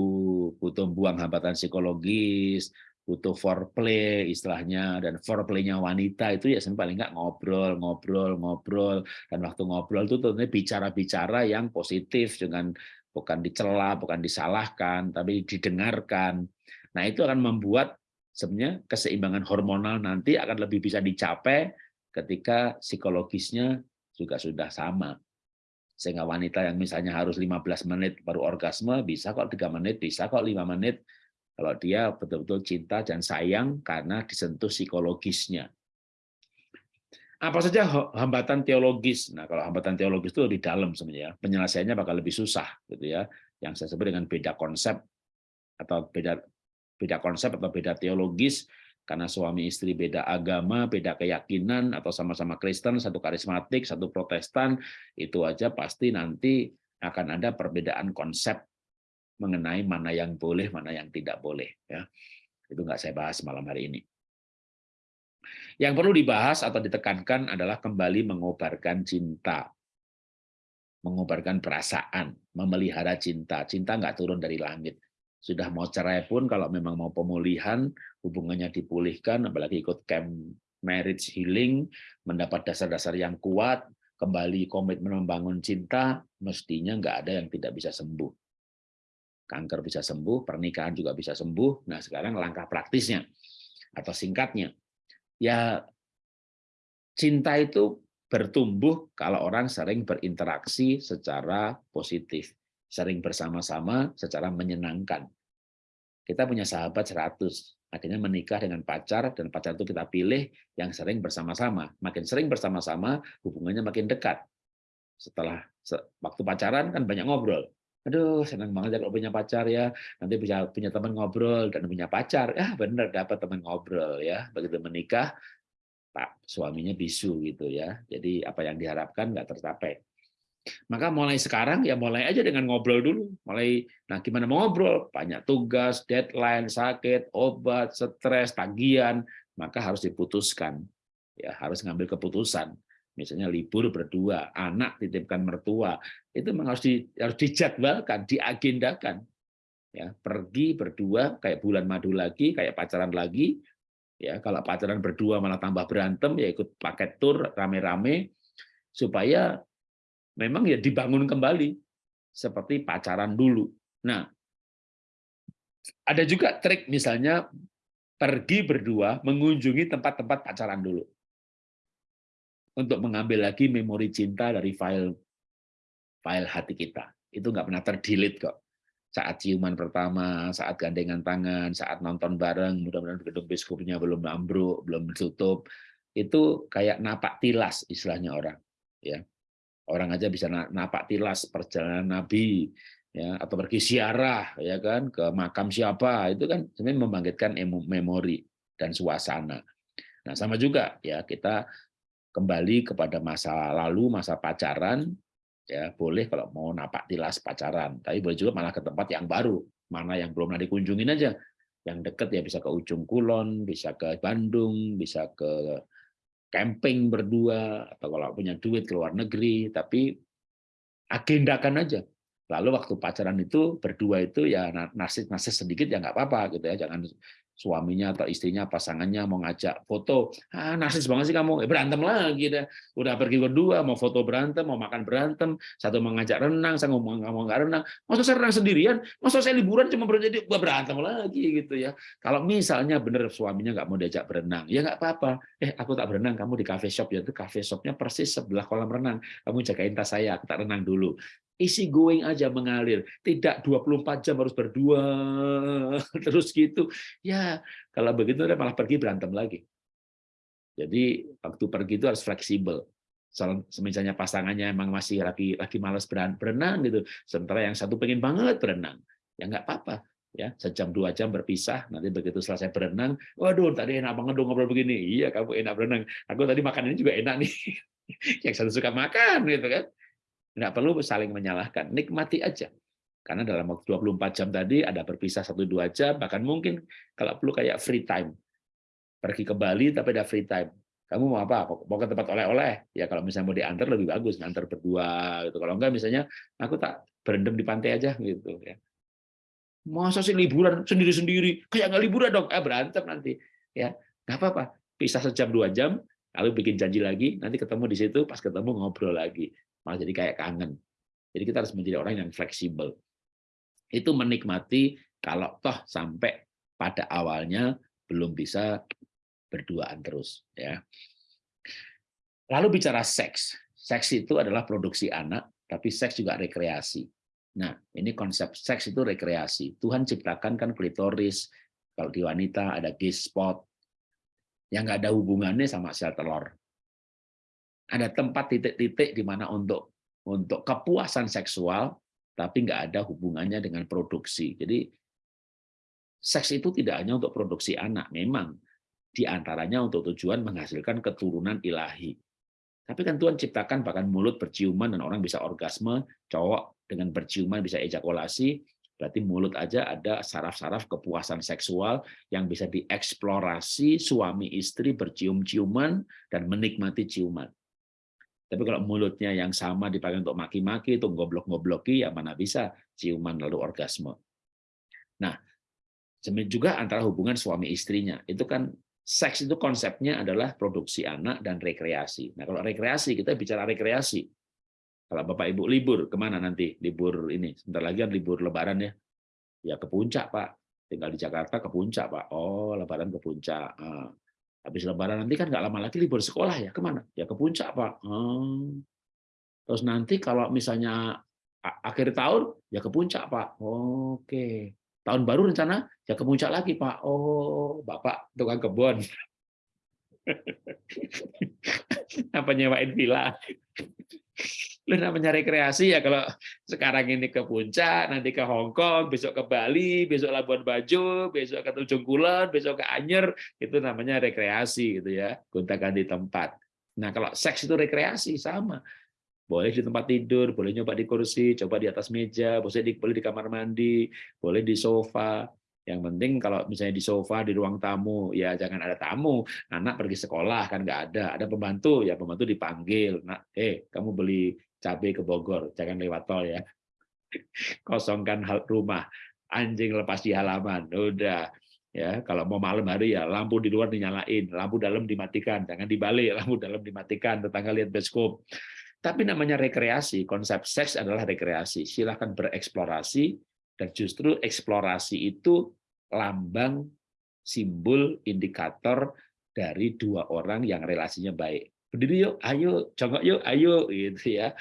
butuh buang hambatan psikologis, butuh foreplay istilahnya dan foreplaynya wanita itu ya paling nggak ngobrol ngobrol ngobrol. Dan waktu ngobrol itu tentunya bicara-bicara yang positif dengan bukan dicela bukan disalahkan tapi didengarkan. Nah itu akan membuat sebenarnya keseimbangan hormonal nanti akan lebih bisa dicapai ketika psikologisnya juga sudah sama. Sehingga wanita yang misalnya harus 15 menit baru orgasme, bisa kok 3 menit, bisa kok 5 menit, kalau dia betul-betul cinta dan sayang karena disentuh psikologisnya. Apa saja hambatan teologis? Nah, kalau hambatan teologis itu di dalam sebenarnya, penyelesaiannya bakal lebih susah, gitu ya. Yang saya sebut dengan beda konsep atau beda beda konsep atau beda teologis karena suami istri beda agama, beda keyakinan, atau sama-sama Kristen, satu karismatik, satu protestan, itu aja pasti nanti akan ada perbedaan konsep mengenai mana yang boleh, mana yang tidak boleh. Ya, Itu nggak saya bahas malam hari ini. Yang perlu dibahas atau ditekankan adalah kembali mengobarkan cinta. Mengobarkan perasaan, memelihara cinta. Cinta nggak turun dari langit sudah mau cerai pun kalau memang mau pemulihan hubungannya dipulihkan apalagi ikut camp marriage healing mendapat dasar-dasar yang kuat kembali komitmen membangun cinta mestinya nggak ada yang tidak bisa sembuh kanker bisa sembuh pernikahan juga bisa sembuh nah sekarang langkah praktisnya atau singkatnya ya cinta itu bertumbuh kalau orang sering berinteraksi secara positif sering bersama-sama secara menyenangkan. Kita punya sahabat 100, akhirnya menikah dengan pacar, dan pacar itu kita pilih yang sering bersama-sama. Makin sering bersama-sama, hubungannya makin dekat. Setelah waktu pacaran kan banyak ngobrol. Aduh, senang banget ya kalau punya pacar ya. Nanti bisa punya teman ngobrol dan punya pacar. Ya benar dapat teman ngobrol ya. Begitu menikah, Pak suaminya bisu gitu ya. Jadi apa yang diharapkan nggak tercapai. Maka mulai sekarang ya mulai aja dengan ngobrol dulu. Mulai nah gimana mau ngobrol? Banyak tugas, deadline, sakit, obat, stres, tagihan, maka harus diputuskan. Ya, harus ngambil keputusan. Misalnya libur berdua, anak titipkan mertua, itu harus di, harus dijadwalkan, diagendakan. Ya, pergi berdua kayak bulan madu lagi, kayak pacaran lagi. Ya, kalau pacaran berdua malah tambah berantem, ya ikut paket tur rame-rame supaya memang ya dibangun kembali seperti pacaran dulu. Nah, ada juga trik misalnya pergi berdua mengunjungi tempat-tempat pacaran dulu. Untuk mengambil lagi memori cinta dari file file hati kita. Itu nggak pernah terdelete kok. Saat ciuman pertama, saat gandengan tangan, saat nonton bareng, mudah-mudahan gedung biskupnya belum ambruk, belum tutup, itu kayak napak tilas istilahnya orang. ya Orang aja bisa napak tilas perjalanan Nabi, ya atau pergi siarah ya kan ke makam siapa itu kan sebenarnya membangkitkan memori dan suasana. Nah sama juga ya kita kembali kepada masa lalu masa pacaran ya boleh kalau mau napak tilas pacaran tapi boleh juga malah ke tempat yang baru mana yang belum pernah dikunjungin aja. Yang dekat ya bisa ke ujung kulon bisa ke Bandung bisa ke camping berdua atau kalau punya duit ke luar negeri tapi agendakan aja. Lalu waktu pacaran itu berdua itu ya nasib nasib sedikit ya nggak apa-apa gitu ya jangan suaminya atau istrinya pasangannya mau ngajak foto. Ah narsis banget sih kamu. Eh, berantem lagi deh. Udah pergi berdua mau foto berantem mau makan berantem. Satu mau ngajak renang saya ngomong mau nggak renang. Masa saya renang sendirian? Masa saya liburan cuma berjadi berantem lagi gitu ya. Kalau misalnya bener suaminya nggak mau diajak berenang ya nggak apa-apa. Eh aku tak berenang kamu di cafe shop. Ya itu cafe shopnya persis sebelah kolam renang. Kamu jagain tas saya aku tak renang dulu isi going aja mengalir. Tidak 24 jam harus berdua. Terus gitu. Ya kalau begitu malah pergi berantem lagi. Jadi waktu pergi itu harus fleksibel. Misalnya pasangannya emang masih lagi lagi malas berenang gitu. Sementara yang satu pengen banget berenang. Ya nggak apa-apa. Ya sejam dua jam berpisah nanti begitu selesai berenang waduh tadi enak banget dong ngobrol begini. Iya kamu enak berenang. Aku tadi makan ini juga enak nih. Yang satu suka makan gitu kan Nggak perlu saling menyalahkan, nikmati aja. Karena dalam waktu 24 jam tadi ada berpisah satu dua jam, bahkan mungkin kalau perlu kayak free time. Pergi ke Bali tapi ada free time. Kamu mau apa? Mau ke tempat oleh-oleh? Ya kalau misalnya mau diantar lebih bagus, ngantar berdua gitu. Kalau enggak misalnya aku tak berendam di pantai aja gitu ya. Masa sih liburan sendiri-sendiri? Kayak nggak liburan dong, eh berantem nanti. Ya, nggak apa-apa. Pisah sejam dua jam, lalu bikin janji lagi, nanti ketemu di situ, pas ketemu ngobrol lagi malah jadi kayak kangen. Jadi kita harus menjadi orang yang fleksibel. Itu menikmati kalau toh sampai pada awalnya belum bisa berduaan terus ya. Lalu bicara seks. Seks itu adalah produksi anak, tapi seks juga rekreasi. Nah, ini konsep seks itu rekreasi. Tuhan ciptakan kan klitoris, kalau di wanita ada G-spot, yang nggak ada hubungannya sama sel telur. Ada tempat titik-titik di mana untuk untuk kepuasan seksual, tapi nggak ada hubungannya dengan produksi. Jadi seks itu tidak hanya untuk produksi anak, memang di antaranya untuk tujuan menghasilkan keturunan ilahi. Tapi kan Tuhan ciptakan bahkan mulut berciuman dan orang bisa orgasme, cowok dengan berciuman bisa ejakulasi, berarti mulut aja ada saraf-saraf kepuasan seksual yang bisa dieksplorasi suami istri bercium-ciuman dan menikmati ciuman. Tapi kalau mulutnya yang sama dipakai untuk maki-maki, itu goblok-gobloki, ya mana bisa ciuman lalu orgasme. Nah, juga antara hubungan suami istrinya, itu kan seks itu konsepnya adalah produksi anak dan rekreasi. Nah, kalau rekreasi kita bicara rekreasi. Kalau Bapak Ibu libur ke mana nanti? Libur ini sebentar lagi kan libur Lebaran ya. Ya ke puncak Pak. Tinggal di Jakarta ke puncak Pak. Oh Lebaran ke puncak. Ah, habis Lebaran nanti kan nggak lama lagi libur sekolah ya ke mana? Ya ke puncak Pak. Hmm. Terus nanti kalau misalnya akhir tahun ya ke puncak Pak. Oke. Tahun baru rencana ya ke puncak lagi Pak. Oh, Bapak tukang kebun. Apa nyewain villa? Lu namanya rekreasi ya kalau sekarang ini ke puncak, nanti ke Hong Kong, besok ke Bali, besok Labuan Bajo, besok ke Tanjung Kulon, besok ke Anyer, itu namanya rekreasi gitu ya, gonta-ganti tempat. Nah, kalau seks itu rekreasi sama. Boleh di tempat tidur, boleh nyoba di kursi, coba di atas meja, boleh di, boleh di kamar mandi, boleh di sofa. Yang penting kalau misalnya di sofa, di ruang tamu, ya jangan ada tamu. Anak pergi sekolah, kan nggak ada. Ada pembantu, ya pembantu dipanggil. Nah, eh, kamu beli cabai ke Bogor, jangan lewat tol ya. Kosongkan rumah, anjing lepas di halaman. Udah, ya kalau mau malam hari ya lampu di luar dinyalain lampu dalam dimatikan jangan dibalik lampu dalam dimatikan tetangga lihat bioskop tapi namanya rekreasi, konsep seks adalah rekreasi. Silahkan bereksplorasi, dan justru eksplorasi itu lambang, simbol, indikator dari dua orang yang relasinya baik. Berdiri yuk, ayo, jongkok yuk, ayo, gitu ya.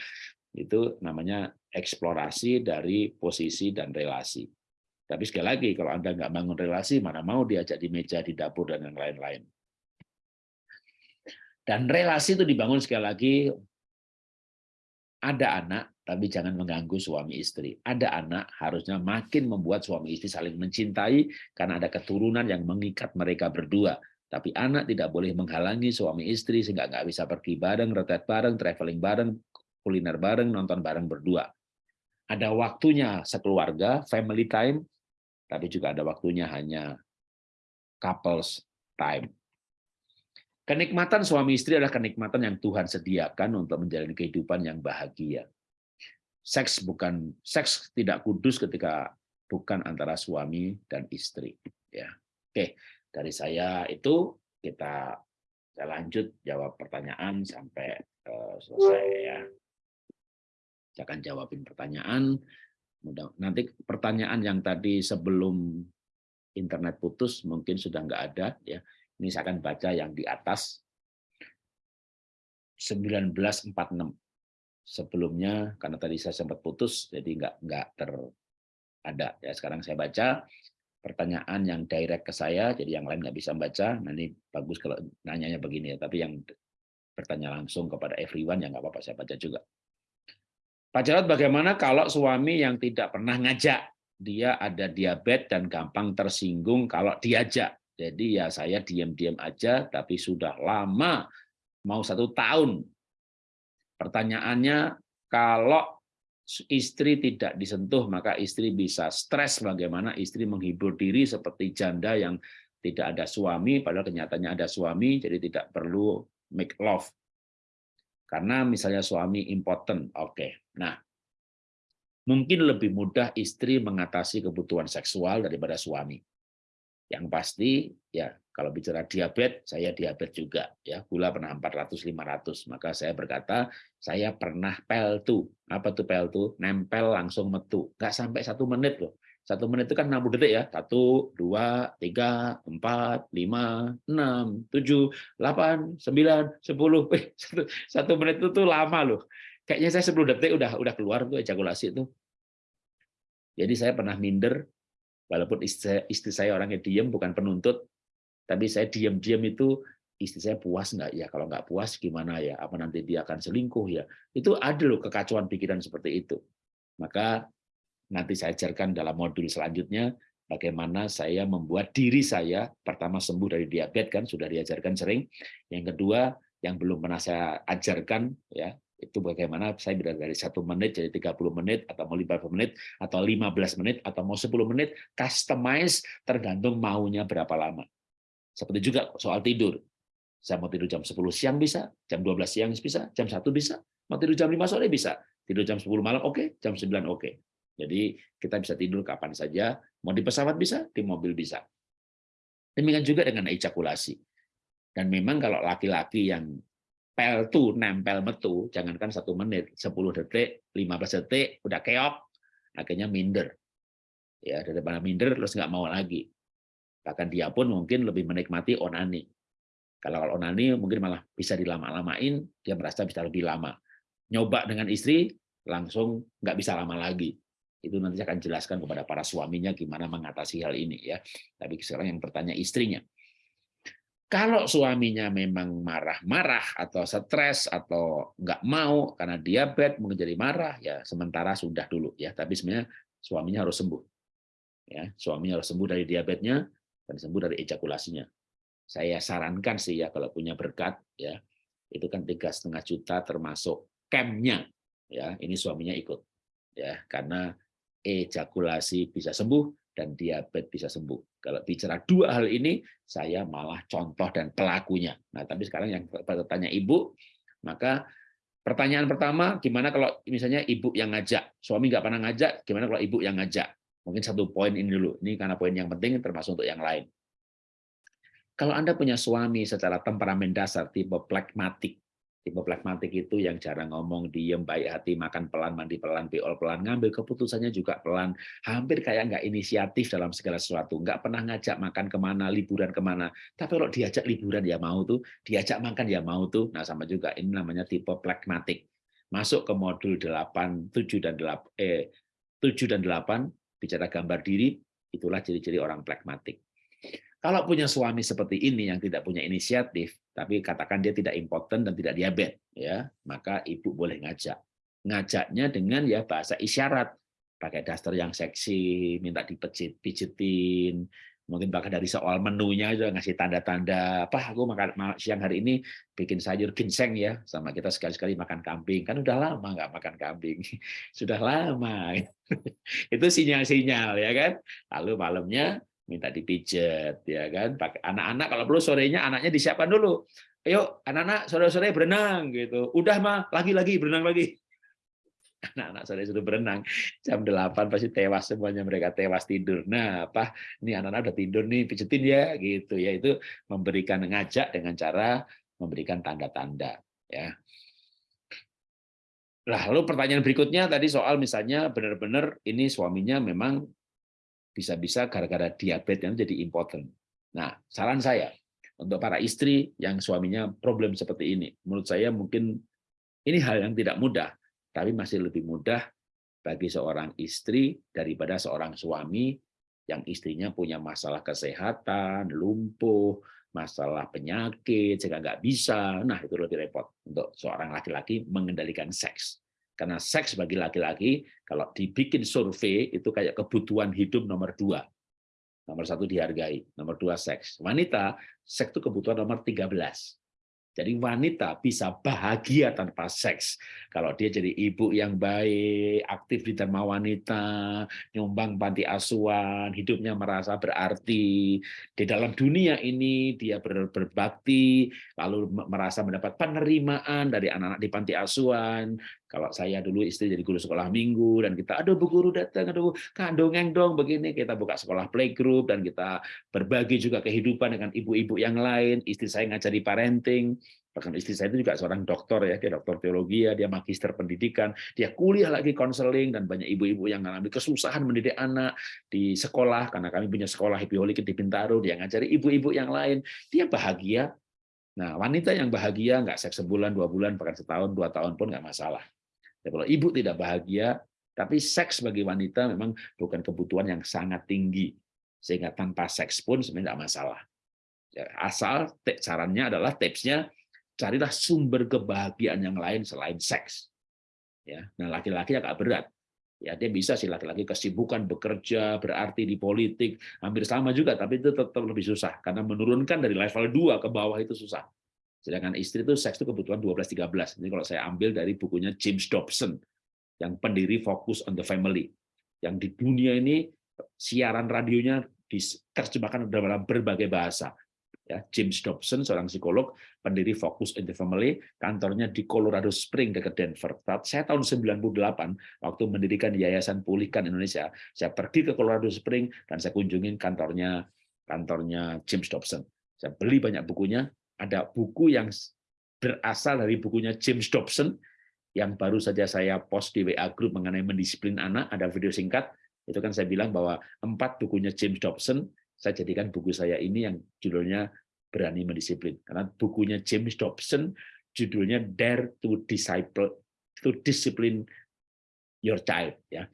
Itu namanya eksplorasi dari posisi dan relasi. Tapi sekali lagi, kalau Anda nggak bangun relasi, mana mau diajak di meja, di dapur, dan yang lain-lain. Dan relasi itu dibangun sekali lagi ada anak, tapi jangan mengganggu suami istri. Ada anak, harusnya makin membuat suami istri saling mencintai, karena ada keturunan yang mengikat mereka berdua. Tapi anak tidak boleh menghalangi suami istri, sehingga nggak bisa pergi bareng, retret bareng, traveling bareng, kuliner bareng, nonton bareng berdua. Ada waktunya sekeluarga, family time, tapi juga ada waktunya hanya couples time. Kenikmatan suami istri adalah kenikmatan yang Tuhan sediakan untuk menjalani kehidupan yang bahagia. Seks bukan seks tidak kudus ketika bukan antara suami dan istri. Ya, oke. Dari saya itu kita saya lanjut jawab pertanyaan sampai uh, selesai ya. Saya akan jawabin pertanyaan. Nanti pertanyaan yang tadi sebelum internet putus mungkin sudah nggak ada ya ini saya akan baca yang di atas 1946. Sebelumnya karena tadi saya sempat putus jadi nggak nggak ter ada ya sekarang saya baca pertanyaan yang direct ke saya jadi yang lain nggak bisa membaca. Nah ini bagus kalau nanyanya begini ya tapi yang bertanya langsung kepada everyone ya nggak apa-apa saya baca juga. Pak Jarod bagaimana kalau suami yang tidak pernah ngajak dia ada diabetes dan gampang tersinggung kalau diajak jadi ya saya diam-diam aja, tapi sudah lama, mau satu tahun. Pertanyaannya, kalau istri tidak disentuh, maka istri bisa stres bagaimana istri menghibur diri seperti janda yang tidak ada suami, padahal kenyataannya ada suami, jadi tidak perlu make love. Karena misalnya suami important, oke. Okay. Nah, mungkin lebih mudah istri mengatasi kebutuhan seksual daripada suami. Yang pasti ya kalau bicara diabetes, saya diabetes juga ya. Gula pernah 400 500. Maka saya berkata, saya pernah pel tuh. Apa tuh pel tuh? Nempel langsung metu. nggak sampai satu menit loh. Satu menit itu kan 60 detik ya. Satu, dua, tiga, empat, lima, enam, tujuh, delapan, sembilan, sepuluh. Satu menit itu tuh lama loh. Kayaknya saya 10 detik udah udah keluar tuh ejakulasi itu. Jadi saya pernah minder, walaupun istri, istri saya orangnya diem, bukan penuntut, tapi saya diam-diam itu istri saya puas nggak ya? Kalau nggak puas gimana ya? Apa nanti dia akan selingkuh ya? Itu ada loh kekacauan pikiran seperti itu. Maka nanti saya ajarkan dalam modul selanjutnya bagaimana saya membuat diri saya pertama sembuh dari diabetes kan sudah diajarkan sering. Yang kedua yang belum pernah saya ajarkan ya itu bagaimana saya bisa dari satu menit jadi 30 menit atau mau 50 menit atau 15 menit atau mau 10 menit customize tergantung maunya berapa lama. Seperti juga soal tidur. Saya mau tidur jam 10 siang bisa, jam 12 siang bisa, jam 1 bisa, mau tidur jam 5 sore bisa, tidur jam 10 malam oke, okay, jam 9 oke. Okay. Jadi kita bisa tidur kapan saja, mau di pesawat bisa, di mobil bisa. Demikian juga dengan ejakulasi. Dan memang kalau laki-laki yang pel tuh nempel metu, jangankan satu menit, 10 detik, 15 detik, udah keok, akhirnya minder. Ya daripada minder terus nggak mau lagi. Bahkan dia pun mungkin lebih menikmati onani. Kalau onani mungkin malah bisa dilama-lamain, dia merasa bisa lebih lama. Nyoba dengan istri langsung nggak bisa lama lagi. Itu nanti saya akan jelaskan kepada para suaminya gimana mengatasi hal ini ya. Tapi sekarang yang bertanya istrinya. Kalau suaminya memang marah-marah atau stres atau nggak mau karena diabetes mungkin jadi marah ya sementara sudah dulu ya. Tapi sebenarnya suaminya harus sembuh ya. Suaminya harus sembuh dari diabetesnya dan sembuh dari ejakulasinya. Saya sarankan sih ya kalau punya berkat ya itu kan tiga setengah juta termasuk campnya ya. Ini suaminya ikut ya karena ejakulasi bisa sembuh dan diabetes bisa sembuh. Kalau bicara dua hal ini, saya malah contoh dan pelakunya. Nah, tapi sekarang yang bertanya ibu, maka pertanyaan pertama, gimana kalau misalnya ibu yang ngajak, suami nggak pernah ngajak, gimana kalau ibu yang ngajak? Mungkin satu poin ini dulu, ini karena poin yang penting termasuk untuk yang lain. Kalau Anda punya suami secara temperamen dasar tipe plekmatik, Tipe pragmatik itu yang jarang ngomong, diem, baik hati, makan pelan, mandi pelan, beol pelan, ngambil keputusannya juga pelan, hampir kayak nggak inisiatif dalam segala sesuatu, nggak pernah ngajak makan ke mana, liburan ke mana. Tapi kalau diajak liburan ya mau tuh, diajak makan ya mau tuh. Nah sama juga ini namanya tipe pragmatik. Masuk ke modul 8, 7 dan 8, eh 7 dan 8 bicara gambar diri, itulah ciri-ciri orang pragmatik. Kalau punya suami seperti ini yang tidak punya inisiatif, tapi katakan dia tidak impoten dan tidak diabetes, ya, maka ibu boleh ngajak. Ngajaknya dengan ya bahasa isyarat, pakai daster yang seksi, minta dipijit-pijitin, mungkin bahkan dari soal menunya juga ngasih tanda-tanda, apa aku makan siang hari ini bikin sayur ginseng ya, sama kita sekali-sekali makan kambing, kan udah lama nggak makan kambing, sudah lama, itu sinyal-sinyal ya kan. Lalu malamnya minta dipijet ya kan? Pakai anak-anak kalau perlu sorenya anaknya disiapkan dulu. Ayo anak-anak sore-sore berenang gitu. Udah mah lagi-lagi berenang lagi. Anak-anak sore sudah berenang. Jam 8 pasti tewas semuanya mereka tewas tidur. Nah apa? Ini anak-anak udah tidur nih pijetin ya gitu ya. Itu memberikan ngajak dengan cara memberikan tanda-tanda ya. Lalu pertanyaan berikutnya tadi soal misalnya benar-benar ini suaminya memang bisa-bisa gara-gara diabetes yang jadi important. Nah, saran saya untuk para istri yang suaminya problem seperti ini, menurut saya mungkin ini hal yang tidak mudah, tapi masih lebih mudah bagi seorang istri daripada seorang suami yang istrinya punya masalah kesehatan, lumpuh, masalah penyakit, sehingga nggak bisa. Nah, itu lebih repot untuk seorang laki-laki mengendalikan seks. Karena seks bagi laki-laki, kalau dibikin survei, itu kayak kebutuhan hidup nomor dua. Nomor satu dihargai, nomor dua seks. Wanita, seks itu kebutuhan nomor 13. Jadi wanita bisa bahagia tanpa seks. Kalau dia jadi ibu yang baik, aktif di Dharma Wanita, nyumbang panti asuhan, hidupnya merasa berarti. Di dalam dunia ini dia ber, berbakti, lalu merasa mendapat penerimaan dari anak-anak di panti asuhan. Kalau saya dulu istri jadi guru sekolah minggu dan kita aduh bu guru datang aduh kandongeng dong begini. Kita buka sekolah playgroup dan kita berbagi juga kehidupan dengan ibu-ibu yang lain. Istri saya ngajari parenting. Bahkan istri saya itu juga seorang dokter ya, dia dokter teologi ya, dia magister pendidikan, dia kuliah lagi konseling dan banyak ibu-ibu yang mengalami kesusahan mendidik anak di sekolah karena kami punya sekolah Happy Holy di Bintaro, dia ngajari ibu-ibu yang lain, dia bahagia. Nah, wanita yang bahagia nggak seks sebulan, dua bulan, bahkan setahun, dua tahun pun nggak masalah. Ya, kalau ibu tidak bahagia, tapi seks bagi wanita memang bukan kebutuhan yang sangat tinggi, sehingga tanpa seks pun sebenarnya tidak masalah. Ya, asal sarannya adalah tipsnya carilah sumber kebahagiaan yang lain selain seks. Ya, nah laki-laki agak berat. Ya, dia bisa sih laki-laki kesibukan bekerja, berarti di politik, hampir sama juga, tapi itu tetap lebih susah karena menurunkan dari level 2 ke bawah itu susah. Sedangkan istri itu seks itu kebutuhan 12-13. Ini kalau saya ambil dari bukunya James Dobson, yang pendiri Focus on the Family. Yang di dunia ini siaran radionya diterjemahkan dalam berbagai bahasa ya James Dobson seorang psikolog pendiri Focus in the Family kantornya di Colorado Spring dekat Denver saya tahun 98 waktu mendirikan Yayasan Pulihkan Indonesia saya pergi ke Colorado Spring dan saya kunjungin kantornya kantornya James Dobson saya beli banyak bukunya ada buku yang berasal dari bukunya James Dobson yang baru saja saya post di WA Group mengenai mendisiplin anak ada video singkat itu kan saya bilang bahwa empat bukunya James Dobson saya jadikan buku saya ini yang judulnya Berani Mendisiplin. Karena bukunya James Dobson judulnya Dare to Disciple to Discipline Your Child. Ya.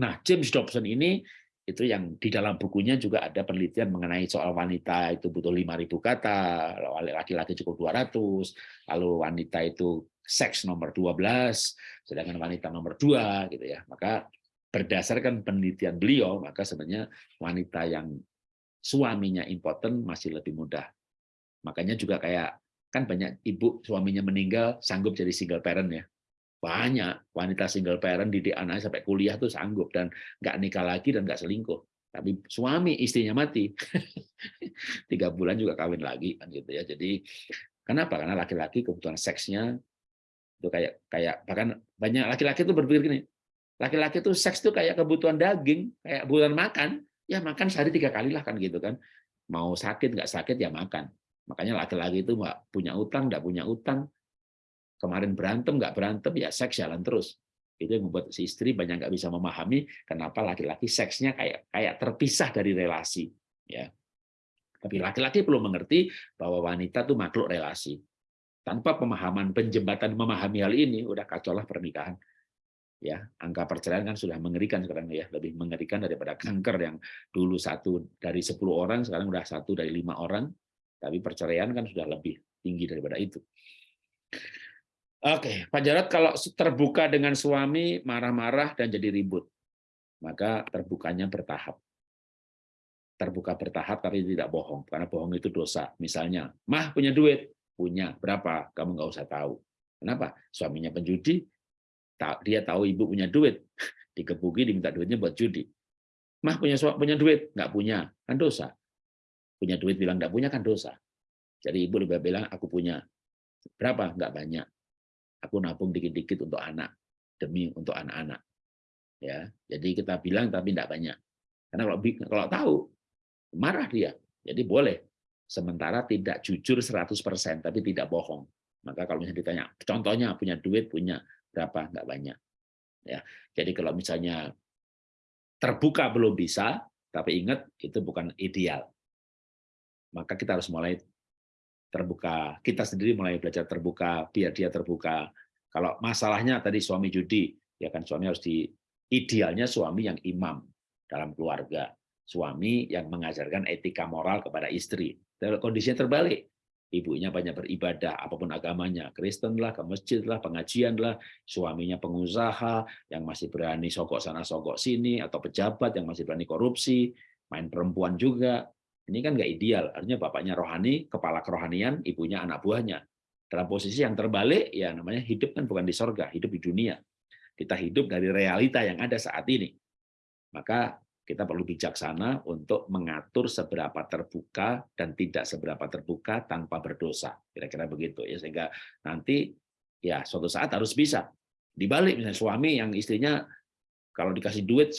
Nah, James Dobson ini itu yang di dalam bukunya juga ada penelitian mengenai soal wanita itu butuh 5.000 kata, laki-laki cukup 200, lalu wanita itu seks nomor 12, sedangkan wanita nomor 2 gitu ya. Maka berdasarkan penelitian beliau, maka sebenarnya wanita yang suaminya impoten masih lebih mudah. Makanya juga kayak kan banyak ibu suaminya meninggal sanggup jadi single parent ya. Banyak wanita single parent didik anaknya sampai kuliah tuh sanggup dan nggak nikah lagi dan nggak selingkuh. Tapi suami istrinya mati, tiga bulan juga kawin lagi kan gitu ya. Jadi kenapa? Karena laki-laki kebutuhan seksnya itu kayak kayak bahkan banyak laki-laki itu berpikir gini, Laki-laki itu seks itu kayak kebutuhan daging, kayak kebutuhan makan. Ya makan sehari tiga kali lah kan gitu kan. Mau sakit nggak sakit ya makan. Makanya laki-laki itu nggak punya utang, nggak punya utang. Kemarin berantem nggak berantem ya seks jalan terus. Itu yang membuat si istri banyak nggak bisa memahami kenapa laki-laki seksnya kayak kayak terpisah dari relasi. Ya. Tapi laki-laki perlu mengerti bahwa wanita itu makhluk relasi. Tanpa pemahaman penjembatan memahami hal ini, udah kacau lah pernikahan ya angka perceraian kan sudah mengerikan sekarang ya lebih mengerikan daripada kanker yang dulu satu dari 10 orang sekarang sudah satu dari lima orang tapi perceraian kan sudah lebih tinggi daripada itu Oke, Pak Jarod kalau terbuka dengan suami marah-marah dan jadi ribut maka terbukanya bertahap. Terbuka bertahap tapi tidak bohong karena bohong itu dosa. Misalnya mah punya duit? Punya. Berapa? Kamu nggak usah tahu. Kenapa? Suaminya penjudi dia tahu ibu punya duit, dikebuki diminta duitnya buat judi. Mah punya punya duit, nggak punya, kan dosa. Punya duit bilang nggak punya kan dosa. Jadi ibu lebih bilang aku punya. Berapa? Nggak banyak. Aku nabung dikit-dikit untuk anak demi untuk anak-anak. Ya, jadi kita bilang tapi nggak banyak. Karena kalau kalau tahu marah dia. Jadi boleh. Sementara tidak jujur 100% tapi tidak bohong. Maka kalau misalnya ditanya, contohnya punya duit, punya berapa nggak banyak ya jadi kalau misalnya terbuka belum bisa tapi ingat itu bukan ideal maka kita harus mulai terbuka. Kita sendiri mulai belajar terbuka biar dia terbuka. Kalau masalahnya tadi suami judi ya kan suami harus di idealnya suami yang imam dalam keluarga. Suami yang mengajarkan etika moral kepada istri. Kondisinya terbalik. Ibunya banyak beribadah, apa pun agamanya, Kristen lah, ke masjid lah, pengajian lah, suaminya pengusaha yang masih berani sogok sana sogok sini, atau pejabat yang masih berani korupsi, main perempuan juga. Ini kan nggak ideal. Artinya bapaknya rohani, kepala kerohanian, ibunya anak buahnya. Dalam posisi yang terbalik, ya namanya hidup kan bukan di sorga, hidup di dunia. Kita hidup dari realita yang ada saat ini. Maka kita perlu bijaksana untuk mengatur seberapa terbuka dan tidak seberapa terbuka tanpa berdosa. Kira-kira begitu ya sehingga nanti ya suatu saat harus bisa. Dibalik misalnya suami yang istrinya Kalau dikasih duit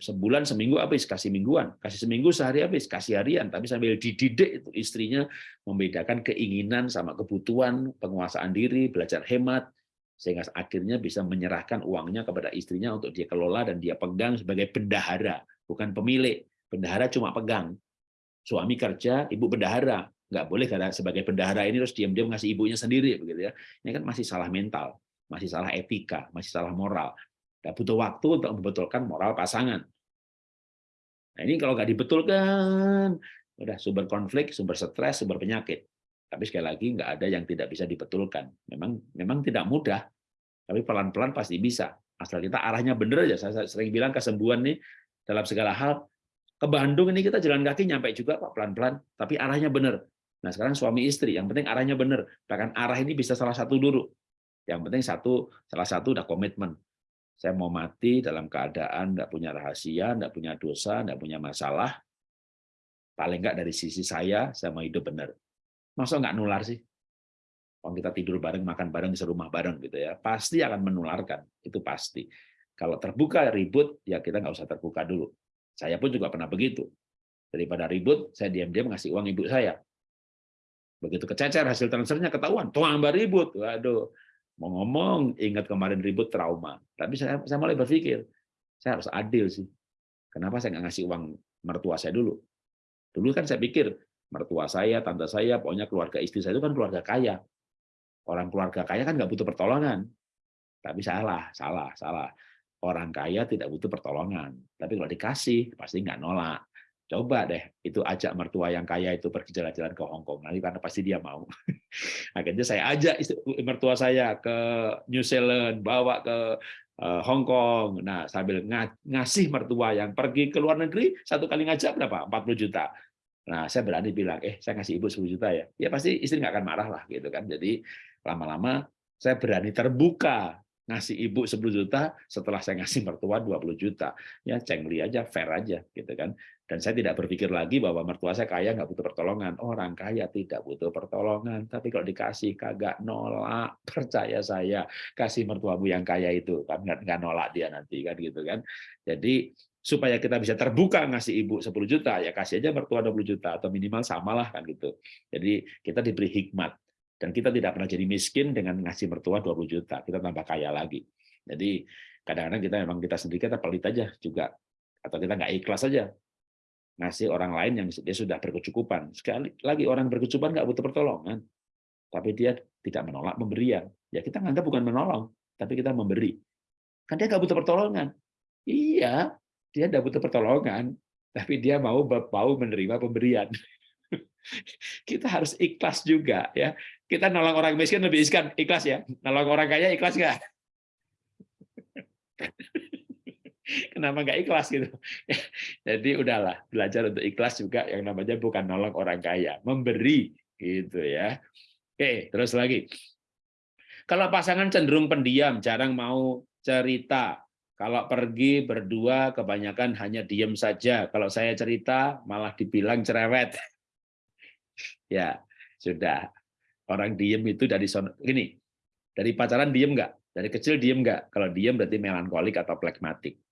sebulan seminggu habis, kasih mingguan, kasih seminggu sehari habis, kasih harian, tapi sambil dididik itu istrinya membedakan keinginan sama kebutuhan, penguasaan diri, belajar hemat, sehingga akhirnya bisa menyerahkan uangnya kepada istrinya untuk dia kelola dan dia pegang sebagai bendahara, bukan pemilik. Bendahara cuma pegang. Suami kerja, ibu bendahara. Nggak boleh karena sebagai bendahara ini terus diam-diam ngasih ibunya sendiri begitu ya. Ini kan masih salah mental, masih salah etika, masih salah moral. Nggak butuh waktu untuk membetulkan moral pasangan. Nah ini kalau nggak dibetulkan, udah sumber konflik, sumber stres, sumber penyakit. Tapi sekali lagi nggak ada yang tidak bisa dibetulkan. Memang memang tidak mudah, tapi pelan-pelan pasti bisa. Asal kita arahnya benar aja. Saya sering bilang kesembuhan nih dalam segala hal. Ke Bandung ini kita jalan kaki nyampe juga pak pelan-pelan, tapi arahnya benar. Nah sekarang suami istri, yang penting arahnya benar. Bahkan arah ini bisa salah satu dulu. Yang penting satu, salah satu udah komitmen. Saya mau mati dalam keadaan nggak punya rahasia, nggak punya dosa, nggak punya masalah. Paling nggak dari sisi saya, saya mau hidup benar. Masa nggak nular sih? Kalau kita tidur bareng, makan bareng, di serumah bareng gitu ya, pasti akan menularkan. Itu pasti. Kalau terbuka ribut, ya kita nggak usah terbuka dulu. Saya pun juga pernah begitu. Daripada ribut, saya diam-diam ngasih uang ibu saya. Begitu kececer hasil transfernya ketahuan, tambah ribut. Waduh, Mau ngomong, ingat kemarin ribut trauma. Tapi saya, saya mulai berpikir, saya harus adil sih. Kenapa saya nggak ngasih uang mertua saya dulu? Dulu kan saya pikir, mertua saya, tante saya, pokoknya keluarga istri saya itu kan keluarga kaya. Orang keluarga kaya kan nggak butuh pertolongan. Tapi salah, salah, salah. Orang kaya tidak butuh pertolongan. Tapi kalau dikasih, pasti nggak nolak coba deh itu ajak mertua yang kaya itu pergi jalan-jalan ke Hong Kong. Nanti karena pasti dia mau. Akhirnya saya ajak mertua saya ke New Zealand bawa ke eh, Hong Kong. Nah sambil ngasih mertua yang pergi ke luar negeri satu kali ngajak berapa? 40 juta. Nah saya berani bilang eh saya ngasih ibu 10 juta ya. Ya pasti istri nggak akan marah lah gitu kan. Jadi lama-lama saya berani terbuka ngasih ibu 10 juta setelah saya ngasih mertua 20 juta. Ya cengli aja fair aja gitu kan dan saya tidak berpikir lagi bahwa mertua saya kaya nggak butuh pertolongan. Orang kaya tidak butuh pertolongan. Tapi kalau dikasih kagak nolak. Percaya saya kasih mertuamu yang kaya itu. Kan nggak nolak dia nanti kan gitu kan. Jadi supaya kita bisa terbuka ngasih ibu 10 juta ya kasih aja mertua 20 juta atau minimal samalah kan gitu. Jadi kita diberi hikmat. Dan kita tidak pernah jadi miskin dengan ngasih mertua 20 juta, kita tambah kaya lagi. Jadi kadang-kadang kita memang kita sendiri kita pelit aja juga, atau kita nggak ikhlas aja ngasih orang lain yang dia sudah berkecukupan. Sekali lagi orang berkecukupan nggak butuh pertolongan, tapi dia tidak menolak pemberian. Ya kita nganggap bukan menolong, tapi kita memberi. Kan dia nggak butuh pertolongan. Iya, dia nggak butuh pertolongan, tapi dia mau mau menerima pemberian kita harus ikhlas juga ya kita nolong orang miskin lebih ikhlas ya nolong orang kaya ikhlas nggak kenapa nggak ikhlas gitu? Jadi udahlah belajar untuk ikhlas juga yang namanya bukan nolong orang kaya memberi gitu ya. Oke terus lagi. Kalau pasangan cenderung pendiam jarang mau cerita. Kalau pergi berdua kebanyakan hanya diem saja. Kalau saya cerita malah dibilang cerewet. Ya sudah. Orang diem itu dari gini, dari pacaran diem nggak? Dari kecil diem nggak? Kalau diem berarti melankolik atau plekmatik.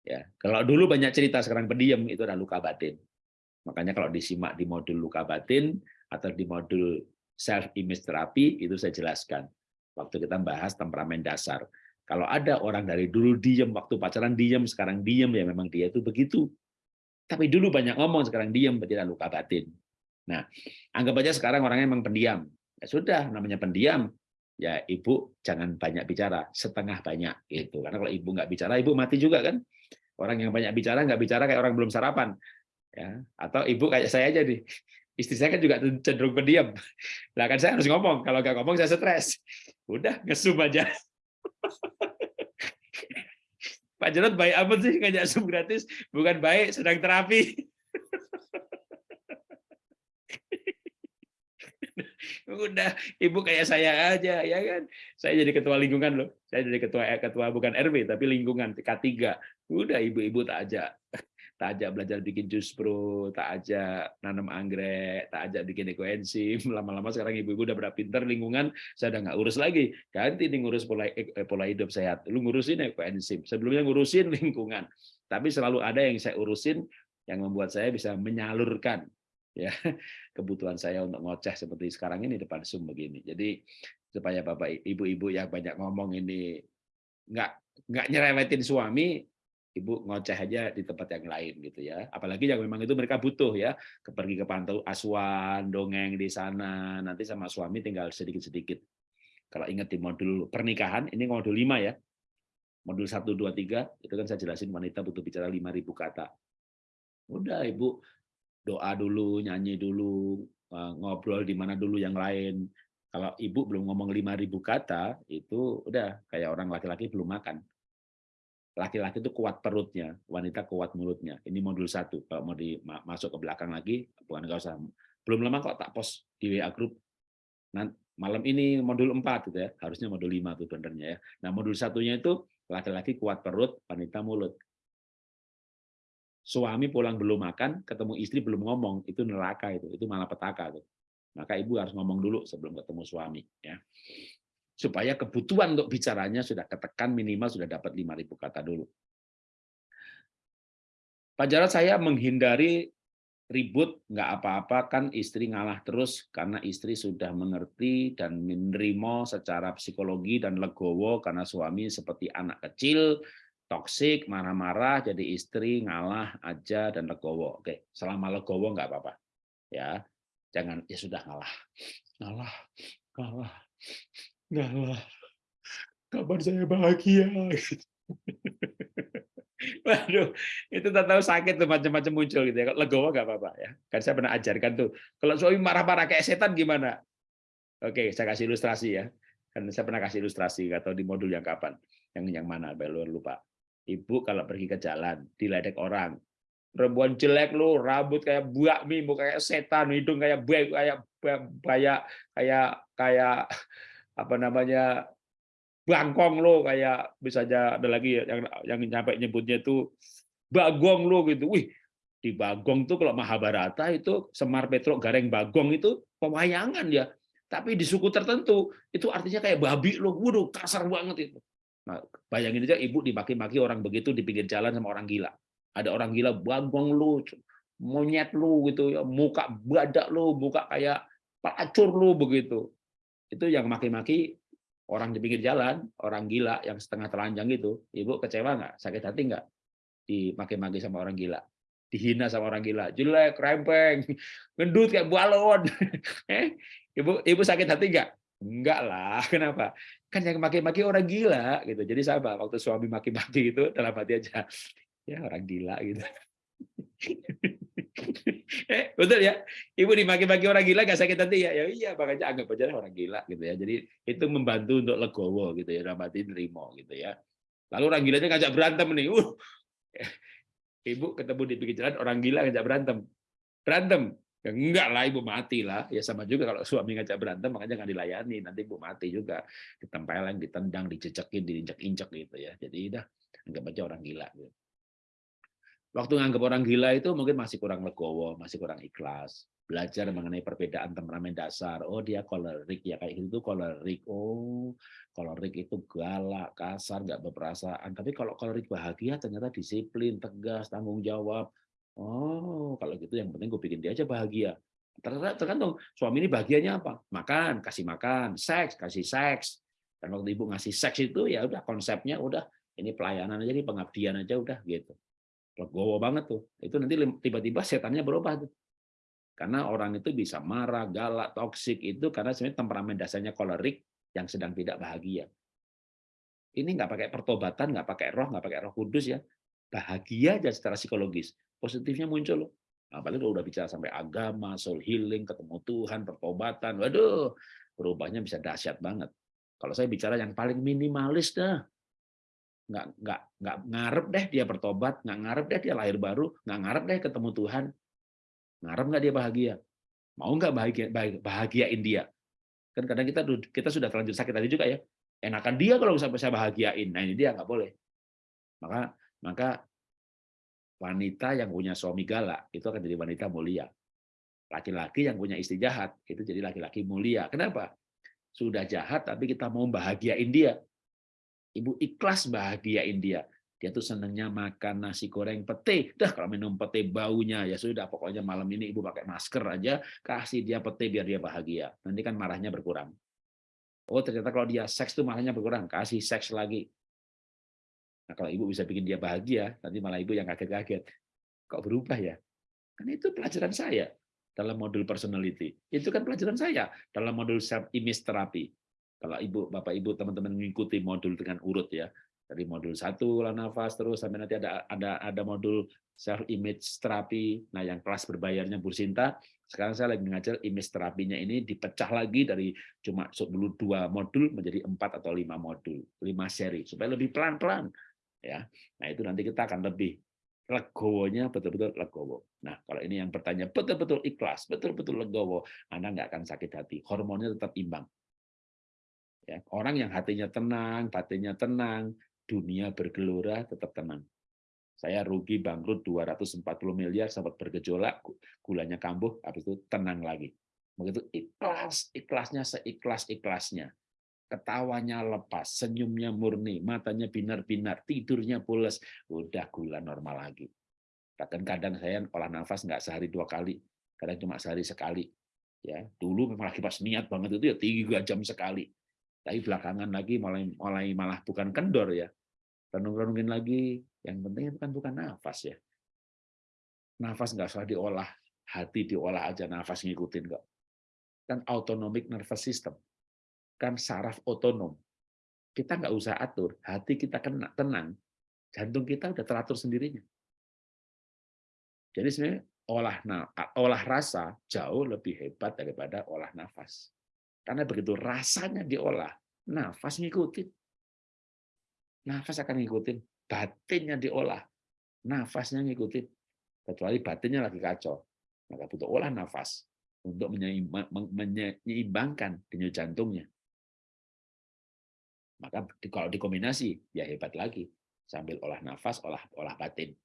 Ya, kalau dulu banyak cerita sekarang pendiam itu adalah luka batin. Makanya kalau disimak di modul luka batin atau di modul self image therapy itu saya jelaskan. Waktu kita bahas temperamen dasar. Kalau ada orang dari dulu diem waktu pacaran diem, sekarang diem ya memang dia itu begitu. Tapi dulu banyak ngomong, sekarang diem berarti luka batin. Nah, anggap aja sekarang orangnya memang pendiam. Ya sudah, namanya pendiam, ya ibu jangan banyak bicara, setengah banyak gitu. Karena kalau ibu nggak bicara, ibu mati juga kan. Orang yang banyak bicara nggak bicara kayak orang belum sarapan. Ya, atau ibu kayak saya aja nih. Istri saya kan juga cenderung pendiam. Lah kan saya harus ngomong, kalau nggak ngomong saya stres. Udah, ngesum aja. Pak Jarod baik amat sih ngajak Zoom gratis, bukan baik, sedang terapi. udah ibu kayak saya aja ya kan saya jadi ketua lingkungan loh saya jadi ketua eh, ketua bukan RW tapi lingkungan K3 udah ibu-ibu tak aja tak ajak belajar bikin jus pro, tak ajak nanam anggrek, tak ajak bikin ekoenzim. Lama-lama sekarang ibu-ibu udah berapa pinter lingkungan, saya udah nggak urus lagi. Ganti nih ngurus pola eh, pola hidup sehat. Lu ngurusin ekoenzim. Sebelumnya ngurusin lingkungan. Tapi selalu ada yang saya urusin yang membuat saya bisa menyalurkan ya kebutuhan saya untuk ngoceh seperti sekarang ini depan Zoom begini. Jadi supaya bapak ibu-ibu yang banyak ngomong ini nggak nggak nyerewetin suami, ibu ngoceh aja di tempat yang lain gitu ya. Apalagi yang memang itu mereka butuh ya, pergi ke pantau asuhan, dongeng di sana, nanti sama suami tinggal sedikit-sedikit. Kalau ingat di modul pernikahan, ini modul 5 ya. Modul 1, 2, 3, itu kan saya jelasin wanita butuh bicara 5.000 kata. Udah ibu doa dulu, nyanyi dulu, eh, ngobrol di mana dulu yang lain. Kalau ibu belum ngomong 5.000 kata, itu udah kayak orang laki-laki belum makan laki-laki itu kuat perutnya, wanita kuat mulutnya. Ini modul satu. Kalau mau masuk ke belakang lagi, bukan nggak usah. Belum lama kok tak post di WA group. Nah, malam ini modul 4 gitu ya. Harusnya modul 5 tuh benernya ya. Nah, modul satunya itu laki-laki kuat perut, wanita mulut. Suami pulang belum makan, ketemu istri belum ngomong, itu neraka itu, itu malah petaka tuh. Maka ibu harus ngomong dulu sebelum ketemu suami ya supaya kebutuhan untuk bicaranya sudah ketekan minimal sudah dapat 5.000 kata dulu. Pak Jarod saya menghindari ribut nggak apa-apa kan istri ngalah terus karena istri sudah mengerti dan menerima secara psikologi dan legowo karena suami seperti anak kecil toksik marah-marah jadi istri ngalah aja dan legowo oke selama legowo nggak apa-apa ya jangan ya sudah ngalah ngalah ngalah Enggak lah. Kapan saya bahagia? Waduh, itu tak tahu sakit tuh macam-macam muncul gitu ya. Legowo nggak apa-apa ya. Kan saya pernah ajarkan tuh. Kalau suami marah-marah kayak setan gimana? Oke, saya kasih ilustrasi ya. Kan saya pernah kasih ilustrasi atau di modul yang kapan? Yang yang mana? Belum lupa. Ibu kalau pergi ke jalan, diledek orang, perempuan jelek lu, rambut kayak buak mie, kayak setan, hidung kayak buaya, kayak kayak kayak kayak apa namanya bangkong lo kayak misalnya ada lagi yang yang nyampe nyebutnya itu bagong lo gitu. Wih, di Bagong tuh kalau Mahabharata itu Semar Petruk Gareng Bagong itu pewayangan ya. Tapi di suku tertentu itu artinya kayak babi lo. Waduh, kasar banget itu. Nah, bayangin aja ibu dimaki-maki orang begitu di pinggir jalan sama orang gila. Ada orang gila bagong lu, monyet lu gitu ya, muka badak lu, muka kayak pelacur lu begitu itu yang maki-maki orang di pinggir jalan, orang gila yang setengah telanjang itu, ibu kecewa nggak? Sakit hati nggak? Dimaki-maki sama orang gila, dihina sama orang gila, jelek, rempeng, gendut kayak balon. eh, ibu ibu sakit hati nggak? Enggak lah, kenapa? Kan yang maki-maki orang gila gitu. Jadi siapa? Waktu suami maki-maki itu dalam hati aja, ya orang gila gitu. eh, betul ya ibu dimaki-maki orang gila gak sakit hati ya ya iya makanya anggap aja orang gila gitu ya jadi itu membantu untuk legowo gitu ya dalam hati nerimo gitu ya lalu orang gilanya ngajak berantem nih uh ibu ketemu di pinggir jalan orang gila ngajak berantem berantem ya enggak lah ibu mati lah ya sama juga kalau suami ngajak berantem makanya nggak dilayani nanti ibu mati juga ditempeleng ditendang dicecekin diinjak-injak gitu ya jadi udah anggap aja orang gila gitu Waktu nganggap orang gila itu mungkin masih kurang legowo, masih kurang ikhlas. Belajar mengenai perbedaan temperamen dasar. Oh dia kolerik ya kayak gitu kolerik. Oh kolerik itu galak, kasar, nggak berperasaan. Tapi kalau kolerik bahagia ternyata disiplin, tegas, tanggung jawab. Oh kalau gitu yang penting gue bikin dia aja bahagia. Tergantung suami ini bahagianya apa? Makan, kasih makan, seks, kasih seks. Dan waktu ibu ngasih seks itu ya udah konsepnya udah ini pelayanan aja, ini pengabdian aja udah gitu legowo banget tuh. Itu nanti tiba-tiba setannya berubah tuh. Karena orang itu bisa marah, galak, toksik itu karena sebenarnya temperamen dasarnya kolerik yang sedang tidak bahagia. Ini nggak pakai pertobatan, nggak pakai roh, nggak pakai roh kudus ya. Bahagia aja secara psikologis. Positifnya muncul loh. Apalagi udah bicara sampai agama, soul healing, ketemu Tuhan, pertobatan. Waduh, berubahnya bisa dahsyat banget. Kalau saya bicara yang paling minimalis dah, nggak nggak nggak ngarep deh dia bertobat, nggak ngarep deh dia lahir baru, nggak ngarep deh ketemu Tuhan, ngarep nggak dia bahagia, mau nggak bahagia bahagiain dia, kan kadang kita kita sudah terlanjur sakit tadi juga ya, enakan dia kalau sampai saya bahagiain, nah ini dia nggak boleh, maka maka wanita yang punya suami galak itu akan jadi wanita mulia. Laki-laki yang punya istri jahat itu jadi laki-laki mulia. Kenapa? Sudah jahat tapi kita mau bahagiain dia. Ibu ikhlas bahagiain dia. Dia tuh senangnya makan nasi goreng pete. Dah kalau minum pete baunya ya sudah pokoknya malam ini ibu pakai masker aja kasih dia pete biar dia bahagia. Nanti kan marahnya berkurang. Oh ternyata kalau dia seks tuh marahnya berkurang, kasih seks lagi. Nah, kalau ibu bisa bikin dia bahagia, nanti malah ibu yang kaget-kaget. Kok berubah ya? Kan itu pelajaran saya dalam modul personality. Itu kan pelajaran saya dalam modul self image therapy. Kalau ibu, bapak, ibu, teman-teman mengikuti modul dengan urut ya, dari modul satu olah nafas terus sampai nanti ada ada ada modul self image therapy. Nah, yang kelas berbayarnya Bu Sinta, sekarang saya lagi mengajar image terapinya ini dipecah lagi dari cuma dulu dua modul menjadi empat atau lima modul, lima seri supaya lebih pelan-pelan ya. Nah, itu nanti kita akan lebih legowonya betul-betul legowo. Nah, kalau ini yang bertanya betul-betul ikhlas, betul-betul legowo, Anda nggak akan sakit hati. Hormonnya tetap imbang. Ya, orang yang hatinya tenang, batinnya tenang, dunia bergelora tetap tenang. Saya rugi bangkrut 240 miliar sempat bergejolak, gulanya kambuh, habis itu tenang lagi. Begitu ikhlas, ikhlasnya seikhlas-ikhlasnya ketawanya lepas, senyumnya murni, matanya binar-binar, tidurnya pules, udah gula normal lagi. Kadang-kadang saya olah nafas nggak sehari dua kali, kadang cuma sehari sekali. Ya, dulu memang lagi pas niat banget itu ya tiga jam sekali. Tapi belakangan lagi mulai mulai malah bukan kendor ya. Renung-renungin lagi, yang penting itu kan bukan nafas ya. Nafas nggak usah diolah, hati diolah aja nafas ngikutin kok. Kan autonomic nervous system kan saraf otonom. Kita nggak usah atur, hati kita kena tenang, jantung kita udah teratur sendirinya. Jadi sebenarnya olah olah rasa jauh lebih hebat daripada olah nafas. Karena begitu rasanya diolah, nafas ngikutin. Nafas akan ngikutin, batinnya diolah, nafasnya ngikutin. Kecuali batinnya lagi kacau, maka butuh olah nafas untuk menyeimbangkan denyut jantungnya. Maka kalau dikombinasi, ya hebat lagi. Sambil olah nafas, olah olah batin.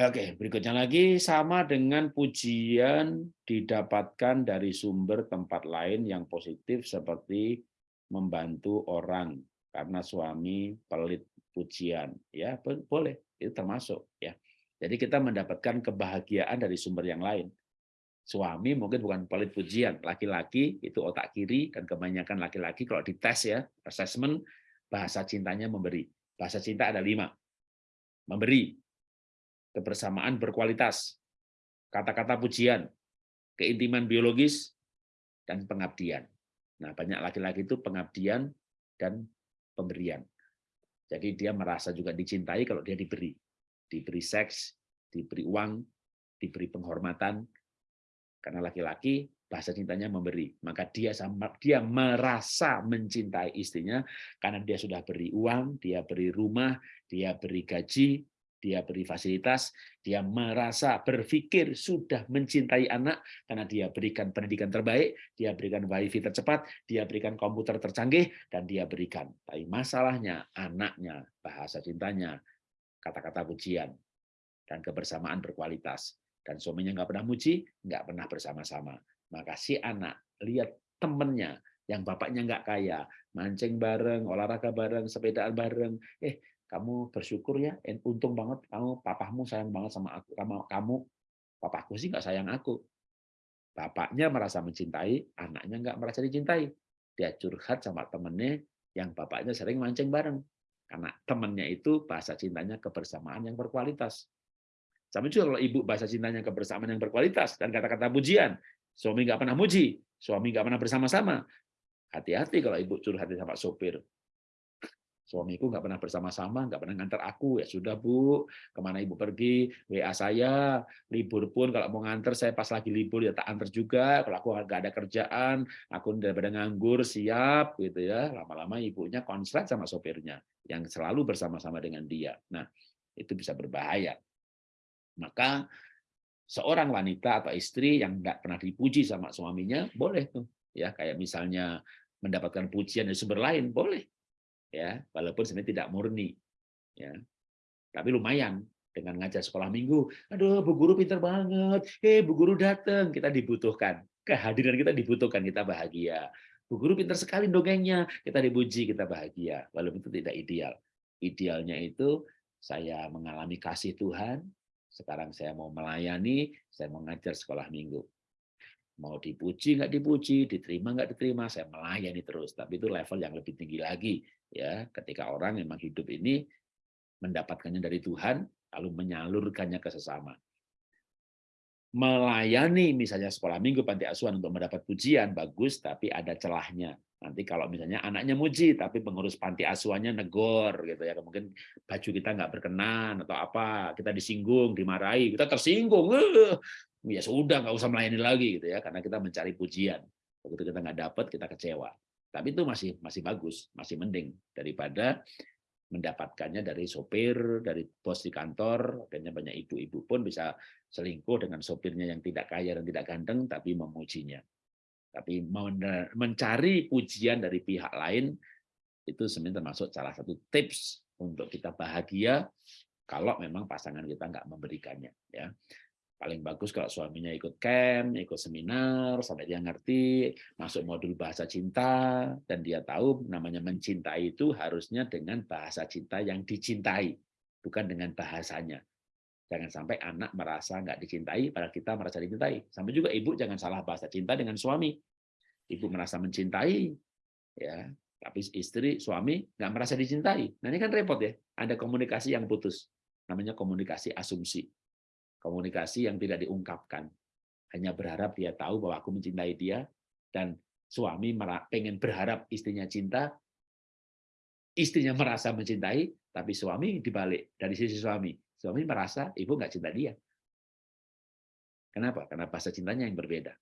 Oke, berikutnya lagi. Sama dengan pujian didapatkan dari sumber tempat lain yang positif seperti membantu orang karena suami pelit pujian. Ya boleh. Itu termasuk ya. Jadi kita mendapatkan kebahagiaan dari sumber yang lain suami mungkin bukan pelit pujian, laki-laki itu otak kiri dan kebanyakan laki-laki kalau dites ya, assessment bahasa cintanya memberi. Bahasa cinta ada lima. Memberi, kebersamaan berkualitas, kata-kata pujian, keintiman biologis, dan pengabdian. Nah, banyak laki-laki itu pengabdian dan pemberian. Jadi dia merasa juga dicintai kalau dia diberi. Diberi seks, diberi uang, diberi penghormatan, karena laki-laki bahasa cintanya memberi, maka dia sama dia merasa mencintai istrinya karena dia sudah beri uang, dia beri rumah, dia beri gaji, dia beri fasilitas, dia merasa berpikir sudah mencintai anak karena dia berikan pendidikan terbaik, dia berikan wifi tercepat, dia berikan komputer tercanggih, dan dia berikan. Tapi masalahnya anaknya, bahasa cintanya, kata-kata pujian, dan kebersamaan berkualitas dan suaminya nggak pernah muji, nggak pernah bersama-sama. Maka si anak lihat temennya yang bapaknya nggak kaya, mancing bareng, olahraga bareng, sepedaan bareng. Eh, kamu bersyukur ya, untung banget kamu, papamu sayang banget sama aku, kamu, kamu papaku sih nggak sayang aku. Bapaknya merasa mencintai, anaknya nggak merasa dicintai. Dia curhat sama temennya yang bapaknya sering mancing bareng. Karena temennya itu bahasa cintanya kebersamaan yang berkualitas. Sama juga kalau ibu bahasa cintanya kebersamaan yang berkualitas dan kata-kata pujian. Suami nggak pernah muji, suami nggak pernah bersama-sama. Hati-hati kalau ibu curhat sama sopir. Suamiku nggak pernah bersama-sama, nggak pernah ngantar aku. Ya sudah bu, ke mana ibu pergi, WA saya. Libur pun kalau mau nganter, saya pas lagi libur ya tak antar juga. Kalau aku nggak ada kerjaan, aku daripada nganggur, siap gitu ya. Lama-lama ibunya konslet sama sopirnya yang selalu bersama-sama dengan dia. Nah, itu bisa berbahaya. Maka seorang wanita atau istri yang nggak pernah dipuji sama suaminya boleh tuh ya kayak misalnya mendapatkan pujian dari sumber lain boleh ya walaupun sebenarnya tidak murni ya tapi lumayan dengan ngajar sekolah minggu. Aduh, Bu Guru pinter banget. Eh, Bu Guru datang. Kita dibutuhkan. Kehadiran kita dibutuhkan, kita bahagia. Bu Guru pinter sekali dongengnya. Kita dipuji, kita bahagia. Walaupun itu tidak ideal. Idealnya itu saya mengalami kasih Tuhan, sekarang saya mau melayani, saya mau ngajar sekolah minggu. Mau dipuji nggak dipuji, diterima nggak diterima, saya melayani terus. Tapi itu level yang lebih tinggi lagi ya. Ketika orang memang hidup ini mendapatkannya dari Tuhan, lalu menyalurkannya ke sesama. Melayani misalnya sekolah minggu panti asuhan untuk mendapat pujian bagus, tapi ada celahnya. Nanti kalau misalnya anaknya muji, tapi pengurus panti asuhannya negor, gitu ya, mungkin baju kita nggak berkenan atau apa, kita disinggung, dimarahi, kita tersinggung, ya sudah nggak usah melayani lagi, gitu ya, karena kita mencari pujian. Begitu kita nggak dapat, kita kecewa. Tapi itu masih masih bagus, masih mending daripada mendapatkannya dari sopir, dari bos di kantor, akhirnya banyak ibu-ibu pun bisa selingkuh dengan sopirnya yang tidak kaya dan tidak ganteng, tapi memujinya. Tapi mencari pujian dari pihak lain itu sebenarnya termasuk salah satu tips untuk kita bahagia kalau memang pasangan kita nggak memberikannya. Ya paling bagus kalau suaminya ikut camp, ikut seminar, sampai dia ngerti, masuk modul bahasa cinta, dan dia tahu namanya mencintai itu harusnya dengan bahasa cinta yang dicintai, bukan dengan bahasanya. Jangan sampai anak merasa nggak dicintai, padahal kita merasa dicintai. Sampai juga ibu jangan salah bahasa cinta dengan suami. Ibu merasa mencintai, ya, tapi istri, suami nggak merasa dicintai. Nah ini kan repot ya. Ada komunikasi yang putus. Namanya komunikasi asumsi. Komunikasi yang tidak diungkapkan. Hanya berharap dia tahu bahwa aku mencintai dia, dan suami pengen berharap istrinya cinta, istrinya merasa mencintai, tapi suami dibalik dari sisi suami Suami merasa ibu nggak cinta dia. Kenapa? Karena bahasa cintanya yang berbeda.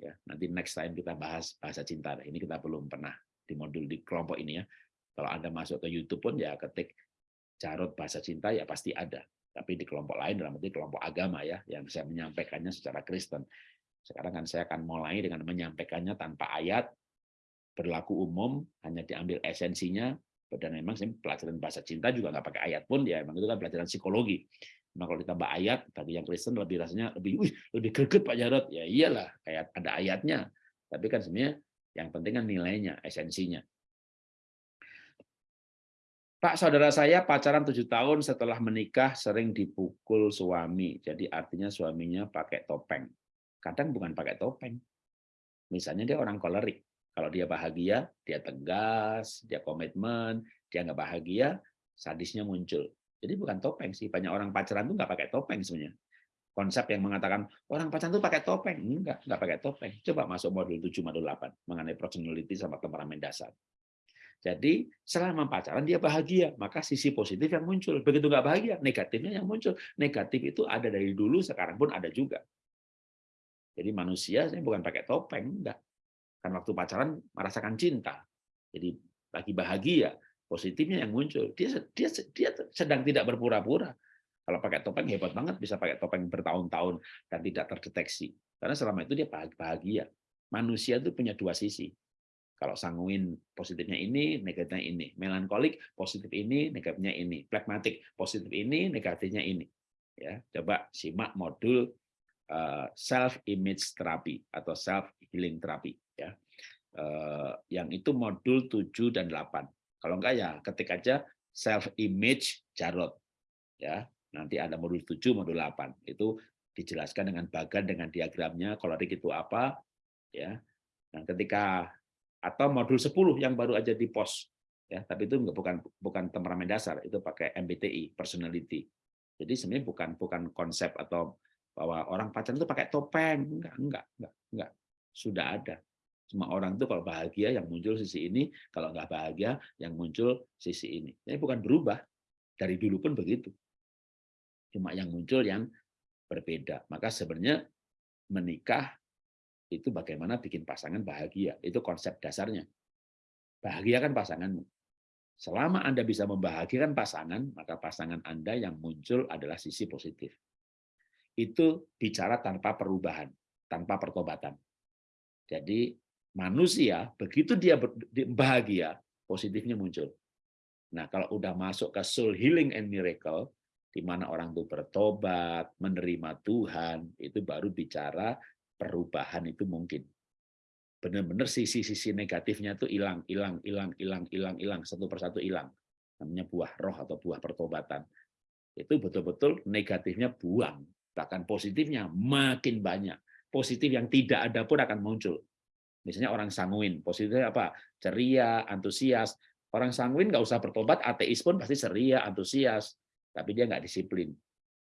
Ya, nanti next time kita bahas bahasa cinta. Ini kita belum pernah di modul di kelompok ini ya. Kalau Anda masuk ke YouTube pun ya ketik carut bahasa cinta ya pasti ada. Tapi di kelompok lain dalam arti kelompok agama ya yang saya menyampaikannya secara Kristen. Sekarang kan saya akan mulai dengan menyampaikannya tanpa ayat, berlaku umum, hanya diambil esensinya, dan memang pelajaran bahasa cinta juga nggak pakai ayat pun ya memang itu kan pelajaran psikologi Nah, kalau ditambah ayat bagi yang Kristen lebih rasanya lebih wih, lebih greget Pak Jarot. Ya iyalah, kayak ada ayatnya. Tapi kan sebenarnya yang penting kan nilainya, esensinya. Pak, saudara saya pacaran tujuh tahun setelah menikah sering dipukul suami. Jadi artinya suaminya pakai topeng. Kadang bukan pakai topeng. Misalnya dia orang kolerik. Kalau dia bahagia, dia tegas, dia komitmen, dia nggak bahagia, sadisnya muncul. Jadi bukan topeng sih. Banyak orang pacaran tuh nggak pakai topeng sebenarnya. Konsep yang mengatakan orang pacaran tuh pakai topeng. Enggak, nggak pakai topeng. Coba masuk modul 7, modul 8 mengenai personality sama temperamen dasar. Jadi selama pacaran dia bahagia, maka sisi positif yang muncul. Begitu nggak bahagia, negatifnya yang muncul. Negatif itu ada dari dulu, sekarang pun ada juga. Jadi manusia saya bukan pakai topeng, enggak. Kan waktu pacaran merasakan cinta. Jadi lagi bahagia, positifnya yang muncul. Dia dia dia sedang tidak berpura-pura. Kalau pakai topeng hebat banget bisa pakai topeng bertahun-tahun dan tidak terdeteksi. Karena selama itu dia bahagia. Manusia itu punya dua sisi. Kalau sanguin positifnya ini, negatifnya ini. Melankolik positif ini, negatifnya ini. Plekmatik positif ini, negatifnya ini. Ya, coba simak modul self image therapy atau self healing therapy ya. Eh, yang itu modul 7 dan 8. Kalau enggak ya ketik aja self image Jarot. Ya, nanti ada modul 7, modul 8. Itu dijelaskan dengan bagan dengan diagramnya kolerik itu apa ya. Nah, ketika atau modul 10 yang baru aja di pos ya, tapi itu bukan bukan temperamen dasar, itu pakai MBTI, personality. Jadi sebenarnya bukan bukan konsep atau bahwa orang pacaran itu pakai topeng, enggak, enggak, enggak, enggak. Sudah ada. Semua orang itu kalau bahagia yang muncul sisi ini, kalau nggak bahagia yang muncul sisi ini. Ini bukan berubah. Dari dulu pun begitu. Cuma yang muncul yang berbeda. Maka sebenarnya menikah itu bagaimana bikin pasangan bahagia. Itu konsep dasarnya. Bahagiakan pasanganmu. Selama Anda bisa membahagiakan pasangan, maka pasangan Anda yang muncul adalah sisi positif. Itu bicara tanpa perubahan, tanpa pertobatan. Jadi manusia begitu dia bahagia, positifnya muncul. Nah, kalau udah masuk ke soul healing and miracle, di mana orang itu bertobat, menerima Tuhan, itu baru bicara perubahan itu mungkin. Benar-benar sisi-sisi negatifnya itu hilang, hilang, hilang, hilang, hilang, hilang, satu persatu hilang. Namanya buah roh atau buah pertobatan. Itu betul-betul negatifnya buang. Bahkan positifnya makin banyak. Positif yang tidak ada pun akan muncul. Misalnya orang sanguin, positifnya apa? Ceria, antusias. Orang sanguin nggak usah bertobat, ateis pun pasti ceria, antusias tapi dia nggak disiplin.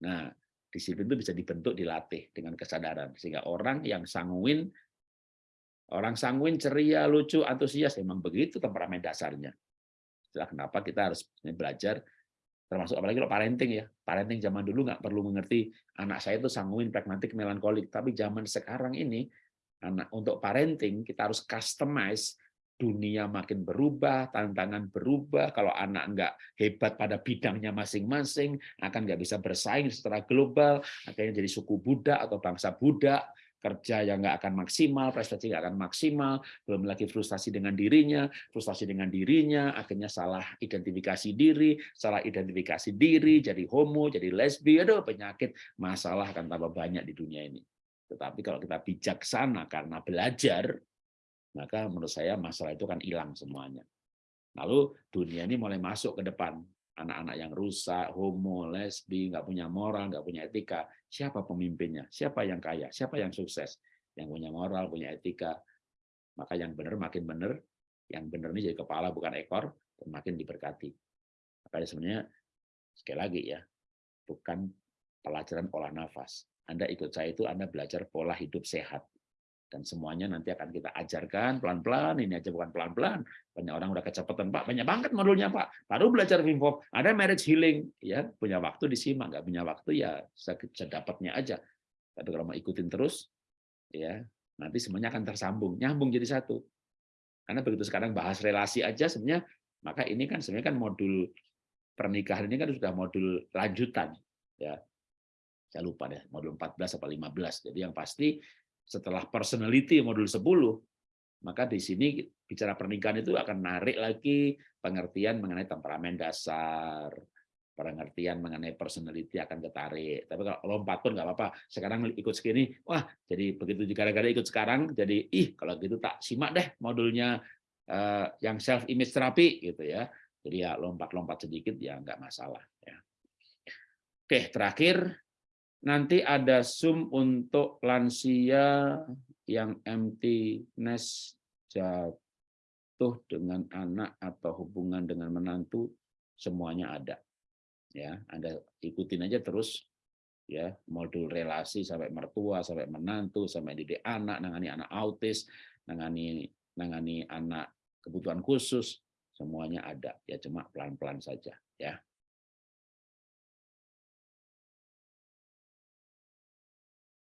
Nah, disiplin itu bisa dibentuk, dilatih dengan kesadaran. Sehingga orang yang sanguin, orang sanguin ceria, lucu, antusias, memang begitu temperamen dasarnya. Itulah kenapa kita harus belajar, termasuk apalagi kalau parenting ya. Parenting zaman dulu nggak perlu mengerti anak saya itu sanguin, pragmatik, melankolik. Tapi zaman sekarang ini, anak untuk parenting kita harus customize dunia makin berubah, tantangan berubah. Kalau anak nggak hebat pada bidangnya masing-masing, akan nggak bisa bersaing secara global, akhirnya jadi suku Buddha atau bangsa Buddha, kerja yang nggak akan maksimal, prestasi nggak akan maksimal, belum lagi frustasi dengan dirinya, frustasi dengan dirinya, akhirnya salah identifikasi diri, salah identifikasi diri, jadi homo, jadi lesbi, aduh penyakit, masalah akan tambah banyak di dunia ini. Tetapi kalau kita bijaksana karena belajar, maka menurut saya masalah itu kan hilang semuanya. Lalu dunia ini mulai masuk ke depan. Anak-anak yang rusak, homo, lesbi, nggak punya moral, nggak punya etika. Siapa pemimpinnya? Siapa yang kaya? Siapa yang sukses? Yang punya moral, punya etika. Maka yang benar makin benar. Yang benar ini jadi kepala bukan ekor, dan makin diberkati. Makanya sebenarnya, sekali lagi ya, bukan pelajaran olah nafas. Anda ikut saya itu Anda belajar pola hidup sehat dan semuanya nanti akan kita ajarkan pelan-pelan ini aja bukan pelan-pelan. Banyak orang udah kecepatan pak. Banyak banget modulnya pak. Baru belajar Wim ada marriage healing. Ya punya waktu disimak nggak punya waktu ya sedapatnya aja. Tapi kalau mau ikutin terus ya nanti semuanya akan tersambung. Nyambung jadi satu. Karena begitu sekarang bahas relasi aja sebenarnya maka ini kan sebenarnya kan modul pernikahan ini kan sudah modul lanjutan ya. Saya lupa deh modul 14 atau 15 jadi yang pasti setelah personality modul 10, maka di sini bicara pernikahan itu akan narik lagi pengertian mengenai temperamen dasar, pengertian mengenai personality akan ketarik. Tapi kalau lompat pun nggak apa-apa. Sekarang ikut segini, wah jadi begitu gara-gara ikut sekarang, jadi ih kalau gitu tak simak deh modulnya uh, yang self image terapi gitu ya. Jadi ya lompat-lompat sedikit ya nggak masalah. Ya. Oke terakhir Nanti ada Zoom untuk lansia yang empty nest jatuh dengan anak atau hubungan dengan menantu semuanya ada. Ya, Anda ikutin aja terus ya modul relasi sampai mertua sampai menantu sampai didik anak nangani anak autis nangani nangani anak kebutuhan khusus semuanya ada ya cuma pelan-pelan saja ya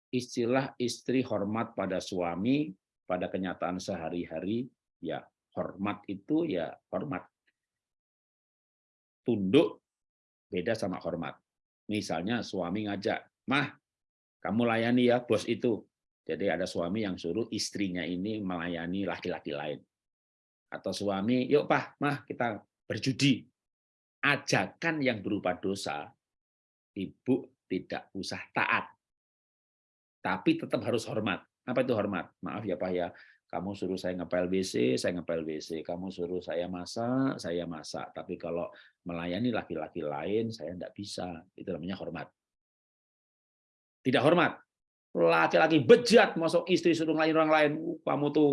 istilah istri hormat pada suami pada kenyataan sehari-hari ya hormat itu ya hormat. Tunduk beda sama hormat. Misalnya suami ngajak mah kamu layani ya bos itu. Jadi ada suami yang suruh istrinya ini melayani laki-laki lain. Atau suami yuk pah mah kita berjudi. Ajakan yang berupa dosa ibu tidak usah taat tapi tetap harus hormat. Apa itu hormat? Maaf ya Pak ya, kamu suruh saya ngepel WC, saya ngepel WC. Kamu suruh saya masak, saya masak. Tapi kalau melayani laki-laki lain, saya tidak bisa. Itu namanya hormat. Tidak hormat. Laki-laki bejat, masuk istri suruh ngelayan orang lain. Uh, kamu tuh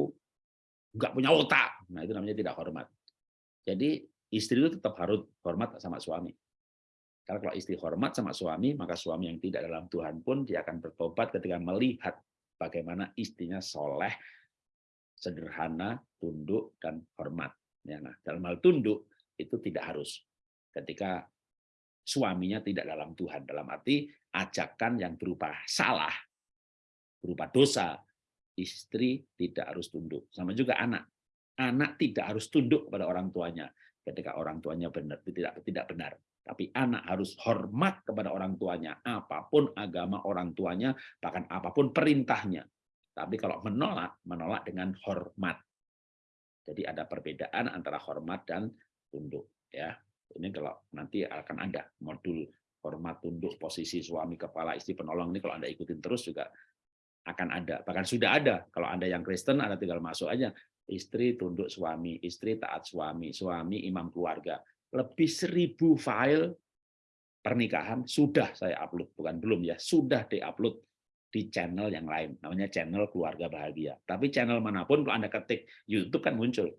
nggak punya otak. Nah itu namanya tidak hormat. Jadi istri itu tetap harus hormat sama suami. Karena kalau istri hormat sama suami, maka suami yang tidak dalam Tuhan pun dia akan bertobat ketika melihat bagaimana istrinya soleh, sederhana, tunduk, dan hormat. Ya, nah, dalam hal tunduk itu tidak harus. Ketika suaminya tidak dalam Tuhan, dalam arti ajakan yang berupa salah, berupa dosa, istri tidak harus tunduk. Sama juga anak. Anak tidak harus tunduk kepada orang tuanya ketika orang tuanya benar tidak tidak benar. Tapi anak harus hormat kepada orang tuanya, apa pun agama orang tuanya, bahkan apa pun perintahnya. Tapi kalau menolak, menolak dengan hormat. Jadi ada perbedaan antara hormat dan tunduk. Ya, ini kalau nanti akan ada modul hormat tunduk posisi suami kepala istri penolong ini kalau anda ikutin terus juga akan ada bahkan sudah ada kalau anda yang Kristen anda tinggal masuk aja istri tunduk suami istri taat suami suami imam keluarga lebih seribu file pernikahan sudah saya upload. Bukan belum ya. Sudah diupload di channel yang lain. Namanya channel keluarga bahagia. Tapi channel mana pun kalau anda ketik YouTube kan muncul.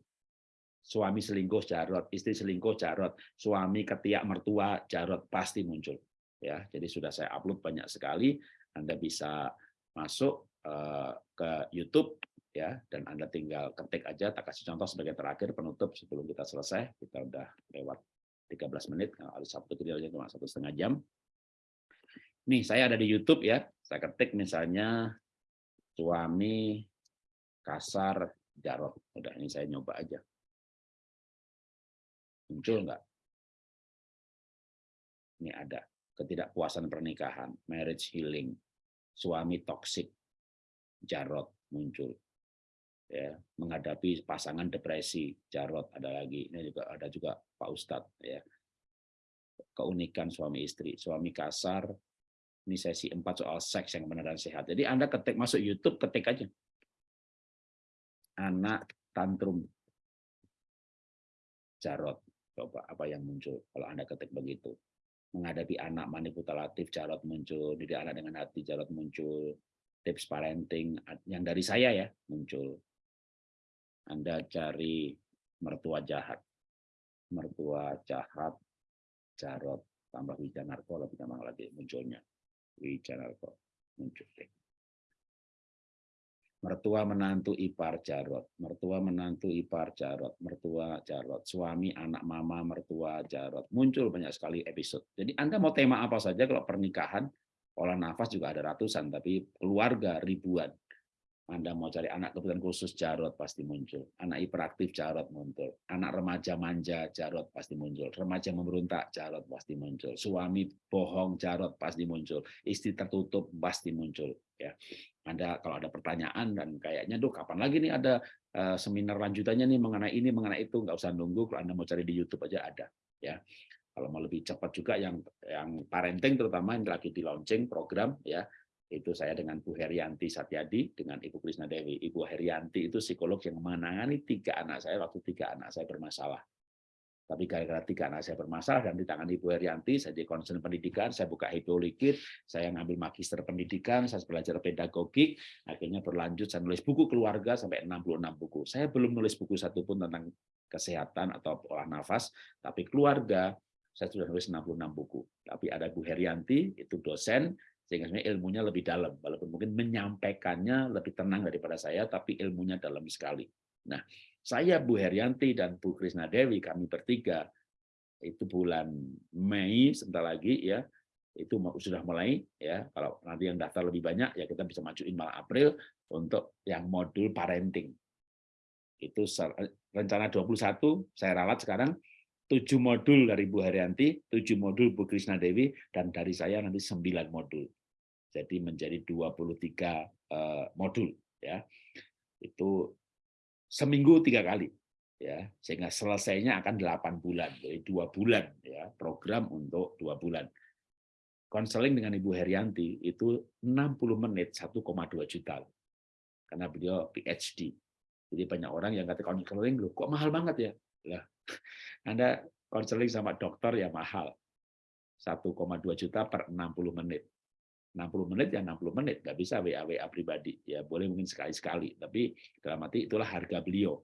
Suami selingkuh jarot, istri selingkuh jarot, suami ketiak mertua jarot pasti muncul. Ya, jadi sudah saya upload banyak sekali. Anda bisa masuk eh, ke YouTube ya dan Anda tinggal ketik aja tak kasih contoh sebagai terakhir penutup sebelum kita selesai. Kita udah lewat 13 menit, kalau Sabtu kita cuma satu setengah jam. Nih, saya ada di YouTube ya. Saya ketik misalnya suami kasar jarot. Udah ini saya nyoba aja. Muncul nggak? Ini ada ketidakpuasan pernikahan, marriage healing, suami toksik, jarot muncul. Ya, menghadapi pasangan depresi, jarot ada lagi. Ini juga ada juga Pak Ustadz ya. Keunikan suami istri, suami kasar, ini sesi 4 soal seks yang benar dan sehat. Jadi Anda ketik masuk YouTube, ketik aja. Anak tantrum jarot Coba apa yang muncul kalau Anda ketik begitu. Menghadapi anak manipulatif, jarot muncul. Didik anak dengan hati, jarot muncul. Tips parenting yang dari saya ya muncul. Anda cari mertua jahat. Mertua jahat, jarot, tambah wijanarko, lebih gampang lagi munculnya. Wijanarko muncul. Deh mertua menantu ipar jarot, mertua menantu ipar jarot, mertua jarot, suami anak mama mertua jarot. Muncul banyak sekali episode. Jadi Anda mau tema apa saja kalau pernikahan, olah nafas juga ada ratusan, tapi keluarga ribuan. Anda mau cari anak kebutuhan khusus Jarot pasti muncul. Anak hiperaktif Jarot muncul. Anak remaja manja Jarot pasti muncul. Remaja memberontak Jarot pasti muncul. Suami bohong Jarot pasti muncul. Istri tertutup pasti muncul. Ya, Anda kalau ada pertanyaan dan kayaknya, duh kapan lagi nih ada uh, seminar lanjutannya nih mengenai ini mengenai itu nggak usah nunggu. Kalau Anda mau cari di YouTube aja ada. Ya, kalau mau lebih cepat juga yang yang parenting terutama yang lagi di launching program ya itu saya dengan Bu Herianti Satyadi dengan Ibu Krisna Dewi. Ibu Herianti itu psikolog yang menangani tiga anak saya waktu tiga anak saya bermasalah. Tapi gara-gara tiga anak saya bermasalah dan di tangan Ibu Herianti, saya di konsen pendidikan, saya buka Hippolikit, saya ngambil magister pendidikan, saya belajar pedagogik, akhirnya berlanjut saya nulis buku keluarga sampai 66 buku. Saya belum nulis buku satu pun tentang kesehatan atau olah nafas, tapi keluarga saya sudah nulis 66 buku. Tapi ada Bu Herianti, itu dosen, sehingga sebenarnya ilmunya lebih dalam walaupun mungkin menyampaikannya lebih tenang daripada saya tapi ilmunya dalam sekali. Nah, saya Bu Herianti dan Bu Krisna Dewi kami bertiga itu bulan Mei sebentar lagi ya itu sudah mulai ya kalau nanti yang daftar lebih banyak ya kita bisa majuin malah April untuk yang modul parenting itu rencana 21 saya ralat sekarang tujuh modul dari Bu Haryanti, tujuh modul Bu Krisna Dewi, dan dari saya nanti sembilan modul. Jadi menjadi 23 eh, modul. ya Itu seminggu tiga kali. ya Sehingga selesainya akan delapan bulan. Jadi dua bulan. ya Program untuk dua bulan. Konseling dengan Ibu Herianti itu 60 menit 1,2 juta. Karena beliau PhD. Jadi banyak orang yang kata konseling, kok mahal banget ya? Lah, Anda konseling sama dokter ya mahal. 1,2 juta per 60 menit. 60 menit ya 60 menit, nggak bisa WA-WA pribadi. Ya boleh mungkin sekali-sekali, tapi dalam arti itulah harga beliau.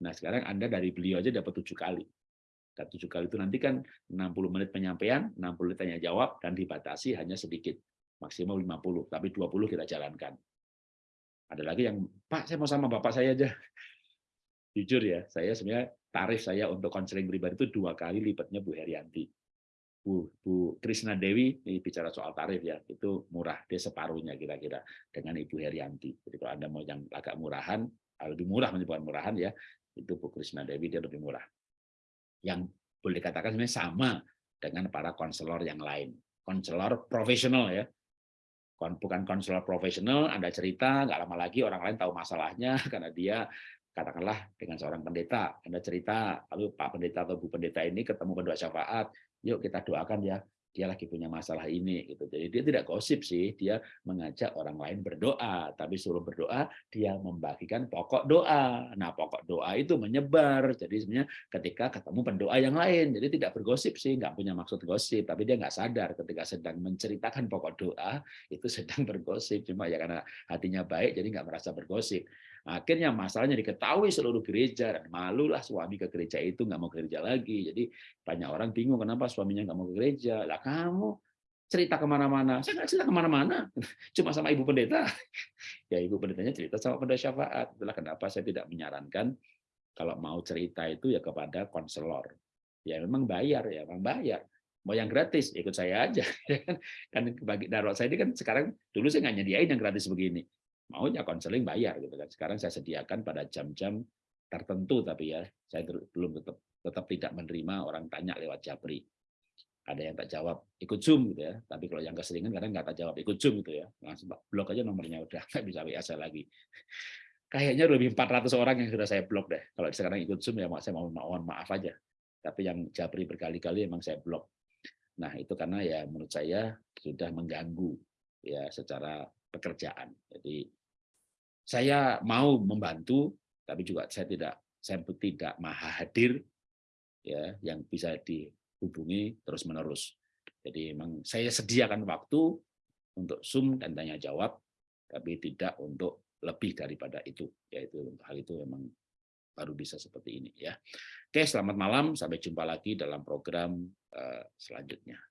Nah sekarang Anda dari beliau aja dapat tujuh kali. Dan tujuh kali itu nanti kan 60 menit penyampaian, 60 menit tanya jawab, dan dibatasi hanya sedikit. Maksimal 50, tapi 20 kita jalankan. Ada lagi yang, Pak saya mau sama Bapak saya aja. Jujur ya, saya sebenarnya tarif saya untuk konseling pribadi itu dua kali lipatnya Bu Herianti. Bu, Bu Krisna Dewi ini bicara soal tarif ya, itu murah, dia separuhnya kira-kira dengan Ibu Herianti. Jadi kalau Anda mau yang agak murahan, ah, lebih murah menyebutkan murahan ya, itu Bu Krisna Dewi dia lebih murah. Yang boleh dikatakan sebenarnya sama dengan para konselor yang lain. Konselor profesional ya, bukan konselor profesional, Anda cerita, nggak lama lagi orang lain tahu masalahnya karena dia katakanlah dengan seorang pendeta, Anda cerita, lalu Pak Pendeta atau Bu Pendeta ini ketemu pendua syafaat, yuk kita doakan ya, dia lagi punya masalah ini gitu. Jadi dia tidak gosip sih, dia mengajak orang lain berdoa, tapi suruh berdoa dia membagikan pokok doa. Nah, pokok doa itu menyebar. Jadi sebenarnya ketika ketemu pendoa yang lain, jadi tidak bergosip sih, nggak punya maksud gosip, tapi dia nggak sadar ketika sedang menceritakan pokok doa itu sedang bergosip. Cuma ya karena hatinya baik, jadi nggak merasa bergosip. Akhirnya masalahnya diketahui seluruh gereja dan malulah suami ke gereja itu nggak mau ke gereja lagi. Jadi banyak orang bingung kenapa suaminya nggak mau ke gereja. Lah kamu cerita ke mana-mana. Saya nggak cerita ke mana-mana, cuma sama ibu pendeta. Ya ibu pendetanya cerita sama pendeta syafaat. Itulah kenapa saya tidak menyarankan kalau mau cerita itu ya kepada konselor. Ya memang bayar ya, memang bayar. Mau yang gratis, ikut saya aja. kan bagi darurat saya ini kan sekarang dulu saya nggak nyediain yang gratis begini maunya konseling bayar gitu kan. Sekarang saya sediakan pada jam-jam tertentu tapi ya saya belum tetap tetap tidak menerima orang tanya lewat Japri. Ada yang tak jawab ikut Zoom gitu ya. Tapi kalau yang keseringan kadang nggak tak jawab ikut Zoom gitu ya. Langsung blok aja nomornya udah nggak bisa WA saya lagi. Kayaknya lebih 400 orang yang sudah saya blok deh. Kalau sekarang ikut Zoom ya saya mau mohon maaf aja. Tapi yang Japri berkali-kali emang saya blok. Nah, itu karena ya menurut saya sudah mengganggu ya secara pekerjaan. Jadi saya mau membantu, tapi juga saya tidak saya tidak maha hadir ya yang bisa dihubungi terus menerus. Jadi memang saya sediakan waktu untuk Zoom dan tanya jawab, tapi tidak untuk lebih daripada itu. Yaitu hal itu memang baru bisa seperti ini ya. Oke, selamat malam, sampai jumpa lagi dalam program uh, selanjutnya.